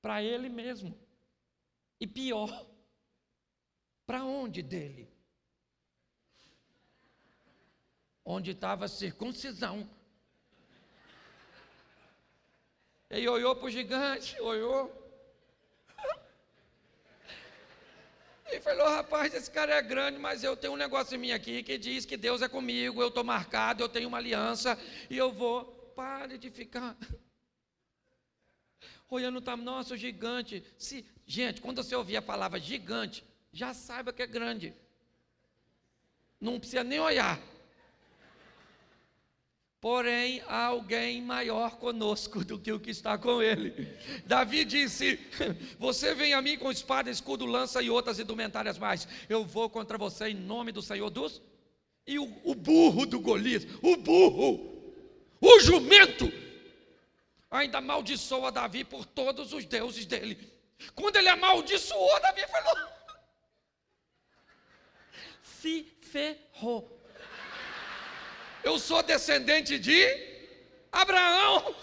Para ele mesmo. E pior, para onde dele? Onde estava a circuncisão Ele olhou para o gigante, olhou. E falou: rapaz, esse cara é grande, mas eu tenho um negócio em mim aqui que diz que Deus é comigo, eu estou marcado, eu tenho uma aliança e eu vou. Pare de ficar olhando o tamanho, nossa, o gigante. Se, gente, quando você ouvir a palavra gigante, já saiba que é grande. Não precisa nem olhar porém há alguém maior conosco do que o que está com ele. Davi disse: Você vem a mim com espada, escudo, lança e outras indumentárias mais. Eu vou contra você em nome do Senhor dos. E o, o burro do Golias, o burro, o jumento, ainda amaldiçoa Davi por todos os deuses dele. Quando ele amaldiçoou, Davi falou: Se ferrou eu sou descendente de Abraão.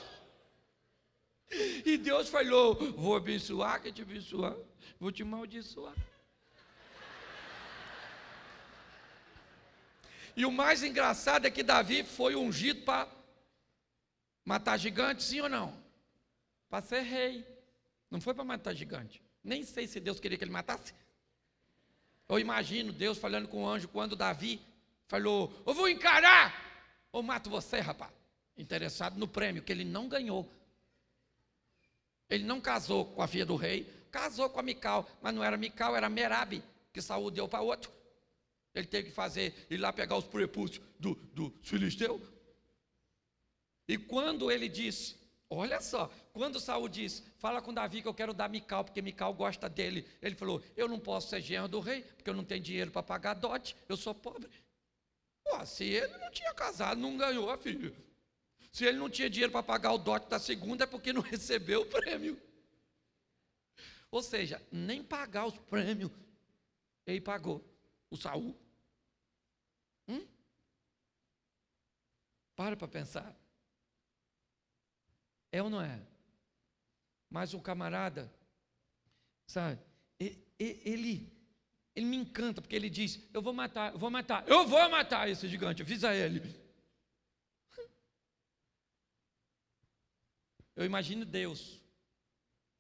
E Deus falou: Vou abençoar, que te abençoar, vou te amaldiçoar. E o mais engraçado é que Davi foi ungido para matar gigante, sim ou não? Para ser rei. Não foi para matar gigante. Nem sei se Deus queria que ele matasse. Eu imagino Deus falando com o anjo quando Davi falou: Eu vou encarar ou mato você, rapaz. Interessado no prêmio que ele não ganhou. Ele não casou com a filha do rei, casou com a Mical, mas não era Mical, era Merabe, que Saúl deu para outro. Ele teve que fazer, ir lá pegar os prepúcios do, do filisteu. E quando ele disse, olha só, quando Saúl disse, fala com Davi que eu quero dar Mical, porque Mical gosta dele. Ele falou, eu não posso ser genro do rei, porque eu não tenho dinheiro para pagar dote, eu sou pobre. Pô, se ele não tinha casado, não ganhou a filha. Se ele não tinha dinheiro para pagar o dote da segunda, é porque não recebeu o prêmio. Ou seja, nem pagar os prêmios ele pagou. O Saul. Hum? Para para pensar. É ou não é? Mas o camarada, sabe, ele ele me encanta, porque ele diz: Eu vou matar, eu vou matar, eu vou matar esse gigante, avisa ele. Eu imagino Deus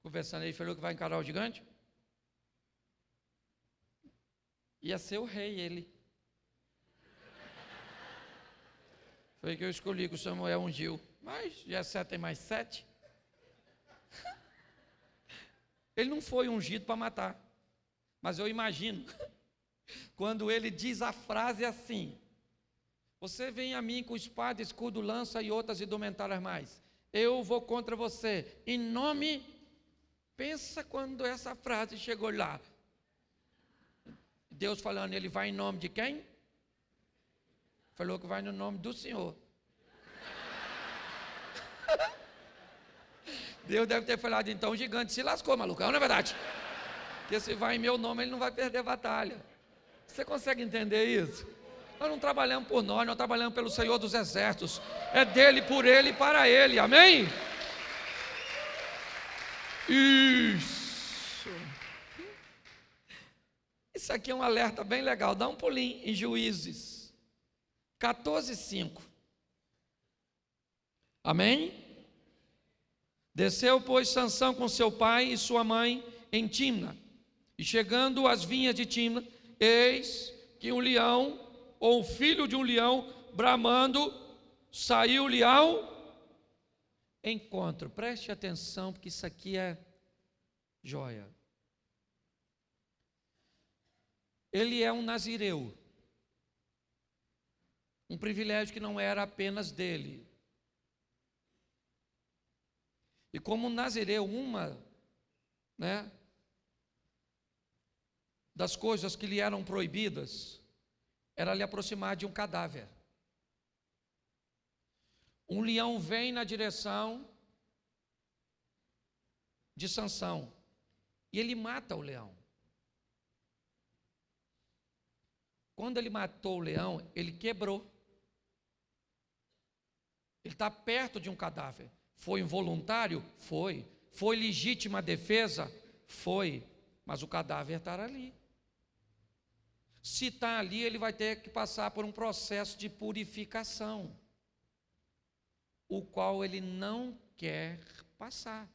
conversando, ele falou que vai encarar o gigante. Ia ser o rei, ele. Foi que eu escolhi que o Samuel ungiu. Mas Jessé tem mais sete. Ele não foi ungido para matar. Mas eu imagino, quando ele diz a frase assim: Você vem a mim com espada, escudo, lança e outras indumentárias mais. eu vou contra você. Em nome. Pensa quando essa frase chegou lá. Deus falando, ele vai em nome de quem? Falou que vai no nome do Senhor. Deus deve ter falado, então o gigante se lascou, malucão, não é verdade? Porque se vai em meu nome, ele não vai perder batalha. Você consegue entender isso? Nós não trabalhamos por nós, nós trabalhamos pelo Senhor dos Exércitos. É dele, por ele e para ele. Amém? Isso. Isso aqui é um alerta bem legal. Dá um pulinho em Juízes 14, 5. Amém? Desceu, pois, Sansão com seu pai e sua mãe em Timna. E chegando às vinhas de Timna, eis que um leão, ou filho de um leão, bramando, saiu-lhe ao encontro. Preste atenção, porque isso aqui é joia. Ele é um nazireu. Um privilégio que não era apenas dele, e como Nazireu, uma né, das coisas que lhe eram proibidas era lhe aproximar de um cadáver. Um leão vem na direção de Sansão e ele mata o leão. Quando ele matou o leão, ele quebrou. Ele está perto de um cadáver. Foi involuntário? Foi. Foi legítima defesa? Foi. Mas o cadáver está ali. Se está ali, ele vai ter que passar por um processo de purificação, o qual ele não quer passar.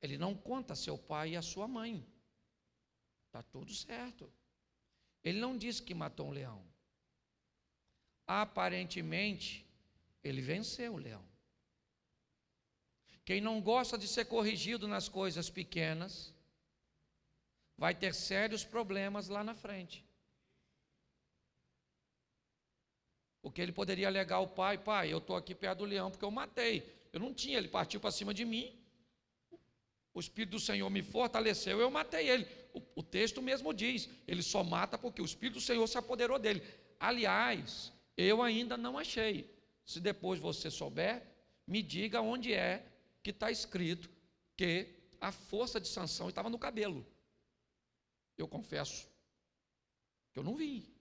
Ele não conta seu pai e a sua mãe. Está tudo certo. Ele não disse que matou um leão. Aparentemente, ele venceu o leão. Quem não gosta de ser corrigido nas coisas pequenas, vai ter sérios problemas lá na frente. Porque ele poderia alegar ao pai: pai, eu estou aqui perto do leão porque eu matei. Eu não tinha, ele partiu para cima de mim. O Espírito do Senhor me fortaleceu, eu matei ele. O, o texto mesmo diz: ele só mata porque o Espírito do Senhor se apoderou dele. Aliás, eu ainda não achei. Se depois você souber, me diga onde é que está escrito que a força de sanção estava no cabelo. Eu confesso que eu não vi.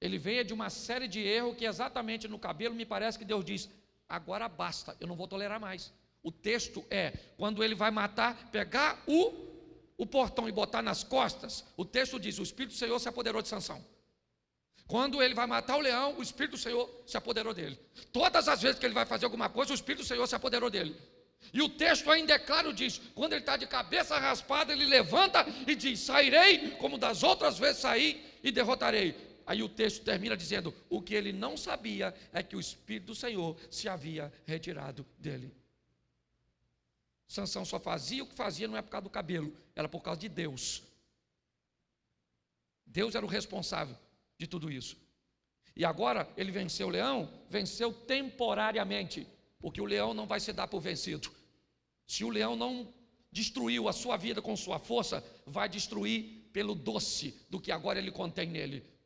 Ele veio de uma série de erros que exatamente no cabelo me parece que Deus diz: agora basta, eu não vou tolerar mais. O texto é: quando ele vai matar, pegar o, o portão e botar nas costas, o texto diz: o Espírito do Senhor se apoderou de sanção. Quando ele vai matar o leão, o Espírito do Senhor se apoderou dele. Todas as vezes que ele vai fazer alguma coisa, o Espírito do Senhor se apoderou dele. E o texto ainda é claro diz: quando ele está de cabeça raspada, ele levanta e diz: Sairei como das outras vezes saí e derrotarei. Aí o texto termina dizendo: o que ele não sabia é que o Espírito do Senhor se havia retirado dele. Sansão só fazia o que fazia não é por causa do cabelo, era por causa de Deus. Deus era o responsável de tudo isso. E agora ele venceu o leão, venceu temporariamente, porque o leão não vai se dar por vencido. Se o leão não destruiu a sua vida com sua força, vai destruir pelo doce do que agora ele contém nele.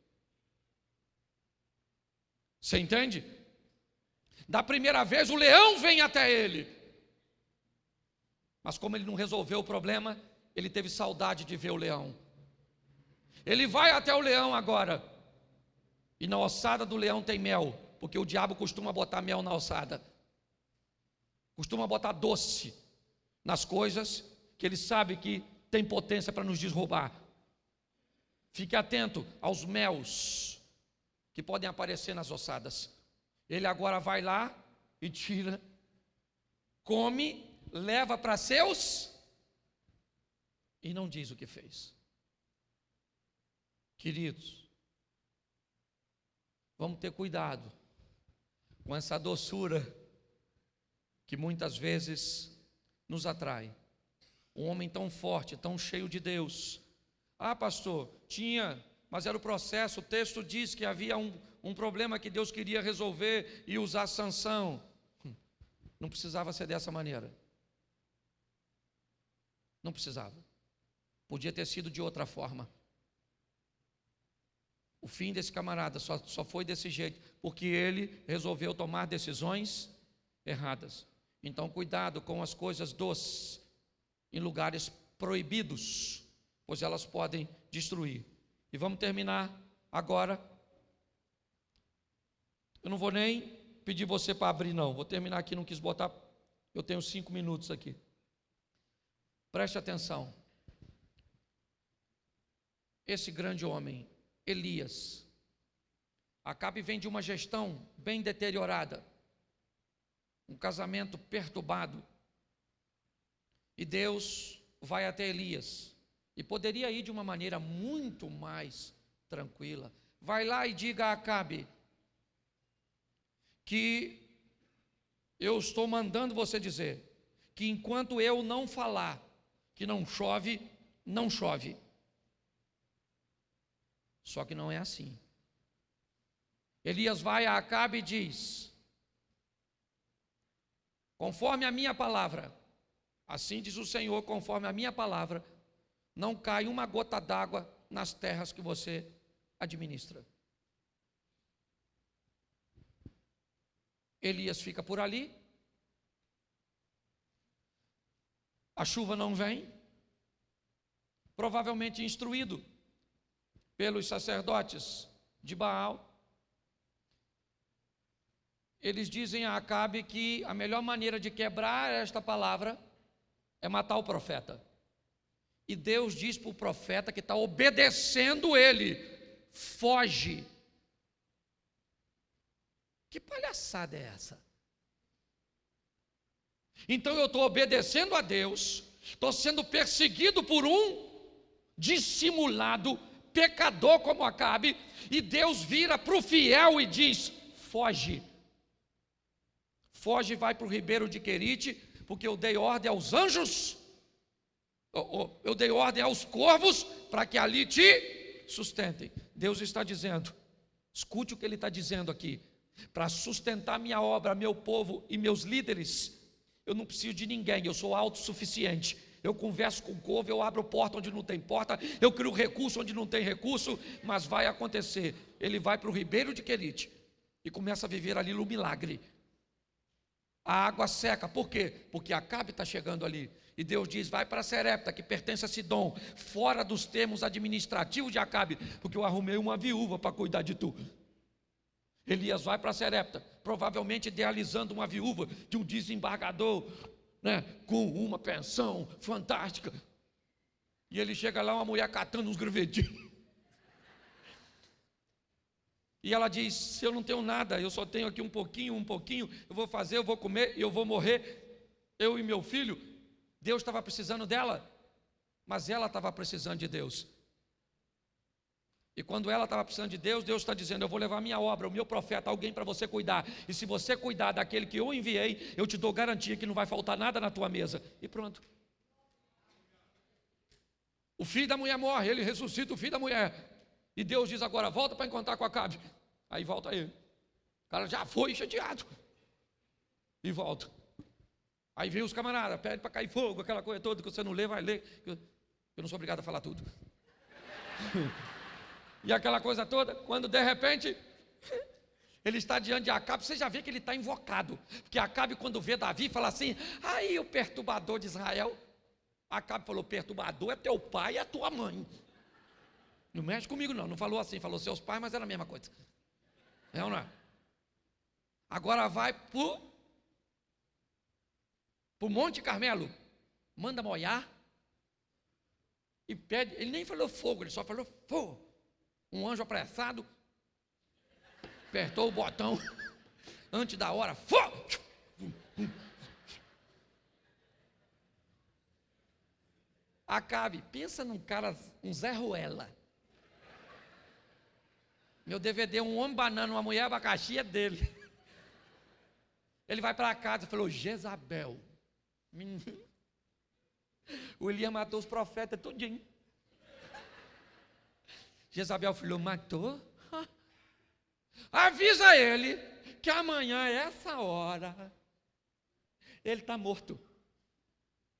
Você entende? Da primeira vez o leão vem até ele. Mas como ele não resolveu o problema, ele teve saudade de ver o leão. Ele vai até o leão agora. E na ossada do leão tem mel, porque o diabo costuma botar mel na ossada. Costuma botar doce nas coisas que ele sabe que tem potência para nos derrubar. Fique atento aos mels que podem aparecer nas ossadas. Ele agora vai lá e tira, come, leva para seus e não diz o que fez. Queridos, Vamos ter cuidado com essa doçura que muitas vezes nos atrai. Um homem tão forte, tão cheio de Deus. Ah, pastor, tinha, mas era o processo. O texto diz que havia um, um problema que Deus queria resolver e usar sanção. Não precisava ser dessa maneira. Não precisava. Podia ter sido de outra forma. O fim desse camarada só, só foi desse jeito, porque ele resolveu tomar decisões erradas. Então, cuidado com as coisas doces em lugares proibidos, pois elas podem destruir. E vamos terminar agora. Eu não vou nem pedir você para abrir, não. Vou terminar aqui, não quis botar. Eu tenho cinco minutos aqui. Preste atenção. Esse grande homem, Elias. Acabe vem de uma gestão bem deteriorada, um casamento perturbado. E Deus vai até Elias. E poderia ir de uma maneira muito mais tranquila. Vai lá e diga a Acabe que eu estou mandando você dizer que enquanto eu não falar que não chove, não chove. Só que não é assim. Elias vai a Acabe e diz: Conforme a minha palavra, assim diz o Senhor, conforme a minha palavra, não cai uma gota d'água nas terras que você administra. Elias fica por ali, a chuva não vem, provavelmente instruído pelos sacerdotes de Baal, eles dizem a Acabe que a melhor maneira de quebrar esta palavra é matar o profeta. E Deus diz para o profeta que está obedecendo ele: foge. Que palhaçada é essa? Então eu estou obedecendo a Deus, estou sendo perseguido por um dissimulado pecador como Acabe, e Deus vira para o fiel e diz: foge. Foge e vai para o ribeiro de Querite, porque eu dei ordem aos anjos, eu dei ordem aos corvos para que ali te sustentem. Deus está dizendo, escute o que Ele está dizendo aqui, para sustentar minha obra, meu povo e meus líderes, eu não preciso de ninguém, eu sou autossuficiente eu converso com o povo, eu abro porta onde não tem porta, eu crio recurso onde não tem recurso, mas vai acontecer. Ele vai para o ribeiro de Querite e começa a viver ali no milagre. A água seca, por quê? Porque Acabe está chegando ali. E Deus diz: vai para Serepta, que pertence a Sidom, fora dos termos administrativos de Acabe, porque eu arrumei uma viúva para cuidar de tu. Elias vai para Serepta, provavelmente idealizando uma viúva de um desembargador né, com uma pensão fantástica. E ele chega lá, uma mulher catando uns gravetinhos. E ela diz: Se eu não tenho nada, eu só tenho aqui um pouquinho, um pouquinho, eu vou fazer, eu vou comer, eu vou morrer, eu e meu filho. Deus estava precisando dela, mas ela estava precisando de Deus. E quando ela estava precisando de Deus, Deus está dizendo: Eu vou levar minha obra, o meu profeta, alguém para você cuidar. E se você cuidar daquele que eu enviei, eu te dou garantia que não vai faltar nada na tua mesa. E pronto. O filho da mulher morre, ele ressuscita o filho da mulher. E Deus diz agora: Volta para encontrar com Acabe. Aí volta ele. O cara já foi chateado. E volta. Aí vem os camaradas, pede para cair fogo, aquela coisa toda que você não lê, vai ler. Eu não sou obrigado a falar tudo. e aquela coisa toda, quando de repente ele está diante de Acabe, você já vê que ele está invocado, porque Acabe, quando vê Davi, fala assim: aí o perturbador de Israel. Acabe falou: perturbador é teu pai e a tua mãe. Não mexe comigo, não. Não falou assim, falou seus pais, mas era a mesma coisa. É ou não é? Agora vai para o Monte Carmelo, manda molhar e pede. Ele nem falou fogo, ele só falou fogo um anjo apressado, apertou o botão antes da hora, fogo! Acabe, pensa num cara, um Zé Ruela. Meu DVD, um homem banana, uma mulher abacaxi é dele. Ele vai para casa e falou: Jezabel. O Elias matou os profetas tudinho. Jezabel falou: matou? Avisa ele que amanhã, essa hora, ele está morto.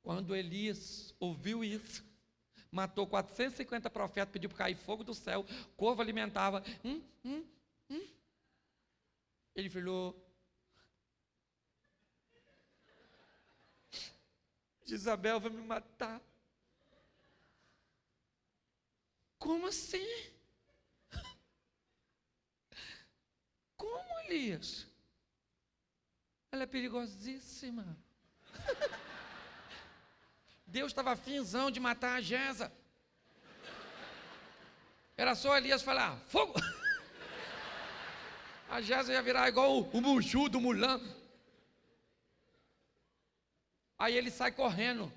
Quando Elias ouviu isso, matou 450 profetas, pediu para cair fogo do céu, corvo alimentava. Hum, hum, hum. Ele falou: Isabel vai me matar. Como assim? Como, Elias? Ela é perigosíssima. Deus estava afinzão de matar a Gesa. Era só Elias falar, fogo! A Gesa ia virar igual o, o do Mulan. Aí ele sai correndo.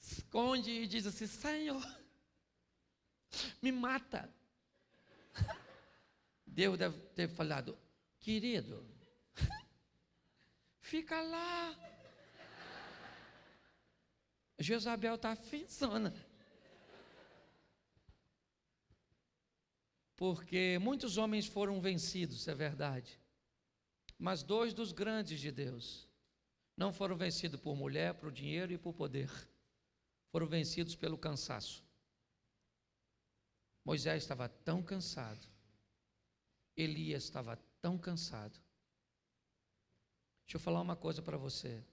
Esconde e diz assim: Senhor, me mata. Deus deve ter falado: Querido, fica lá. Jezabel está finzona. Porque muitos homens foram vencidos, é verdade. Mas dois dos grandes de Deus não foram vencidos por mulher, por dinheiro e por poder. Foram vencidos pelo cansaço. Moisés estava tão cansado. Elias estava tão cansado. Deixa eu falar uma coisa para você.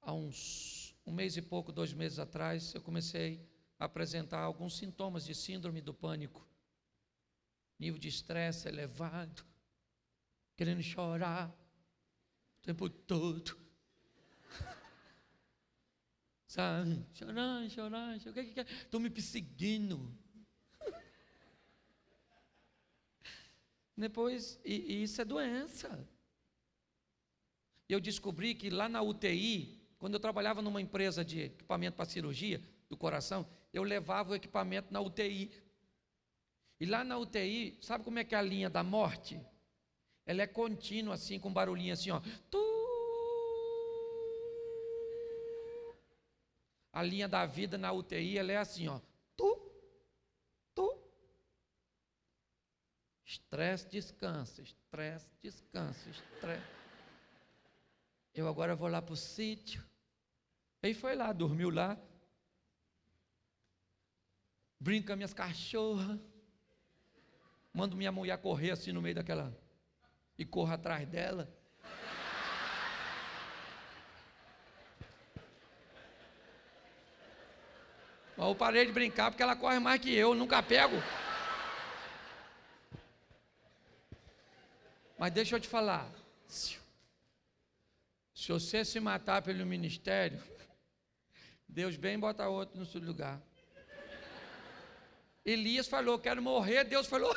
Há uns um mês e pouco, dois meses atrás, eu comecei a apresentar alguns sintomas de síndrome do pânico. Nível de estresse elevado, querendo chorar o tempo todo. Sabe? Chorar, chorar, chorar. O que, que é? Estou me perseguindo. Depois, e, e isso é doença. Eu descobri que lá na UTI, quando eu trabalhava numa empresa de equipamento para cirurgia do coração, eu levava o equipamento na UTI. E lá na UTI, sabe como é que é a linha da morte? Ela é contínua, assim, com barulhinho assim, ó. Tu... A linha da vida na UTI, ela é assim, ó. Estresse, descansa, estresse, descansa, estresse. Eu agora vou lá para o sítio. Aí foi lá, dormiu lá. Brinca minhas cachorras. Mando minha mulher correr assim no meio daquela. E corra atrás dela. Eu parei de brincar porque ela corre mais que eu, nunca pego. Mas deixa eu te falar. Se você se matar pelo ministério, Deus bem bota outro no seu lugar. Elias falou: Quero morrer. Deus falou: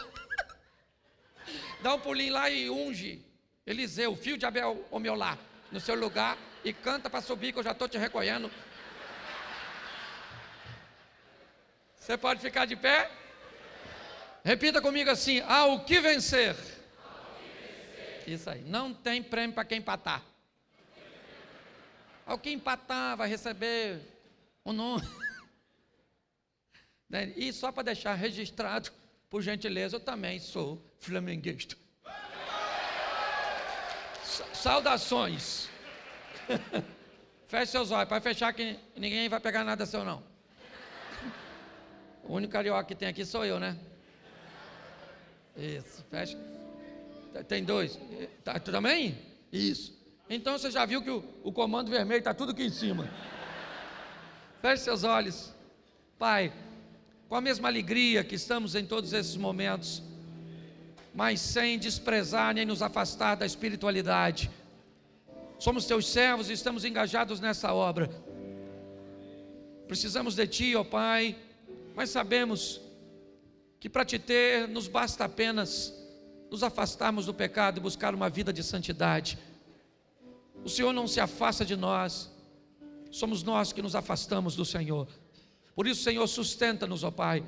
Dá um pulinho lá e unge Eliseu, filho de Abel, o meu lá, no seu lugar e canta para subir, que eu já estou te recolhendo. Você pode ficar de pé? Repita comigo assim: Ao que vencer isso aí. Não tem prêmio para quem empatar. Ao que empatar vai receber o um nome. Né? E só para deixar registrado, por gentileza, eu também sou flamenguista. Saudações. Feche seus olhos, para fechar que ninguém vai pegar nada seu não. O único carioca que tem aqui sou eu, né? Isso, fecha. Tem dois. Tá, tu também? Isso. Então você já viu que o, o comando vermelho está tudo aqui em cima. Feche seus olhos. Pai, com a mesma alegria que estamos em todos esses momentos, mas sem desprezar nem nos afastar da espiritualidade. Somos teus servos e estamos engajados nessa obra. Precisamos de ti, ó Pai, mas sabemos que para te ter nos basta apenas nos afastarmos do pecado e buscar uma vida de santidade. O Senhor não se afasta de nós, somos nós que nos afastamos do Senhor. Por isso, Senhor, sustenta-nos, ó Pai,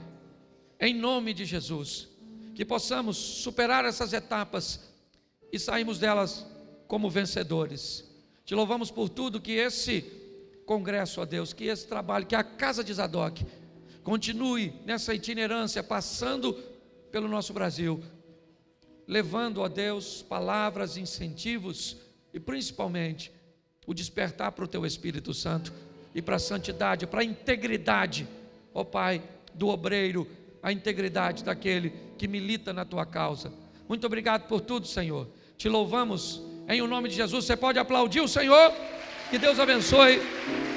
em nome de Jesus, que possamos superar essas etapas e sairmos delas como vencedores. Te louvamos por tudo que esse congresso, ó Deus, que esse trabalho, que a casa de Zadok continue nessa itinerância, passando pelo nosso Brasil levando a Deus palavras, incentivos e principalmente o despertar para o teu Espírito Santo e para a santidade, para a integridade, ó Pai, do obreiro, a integridade daquele que milita na tua causa. Muito obrigado por tudo, Senhor. Te louvamos em o nome de Jesus. Você pode aplaudir o Senhor? Que Deus abençoe.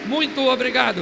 Muito obrigado.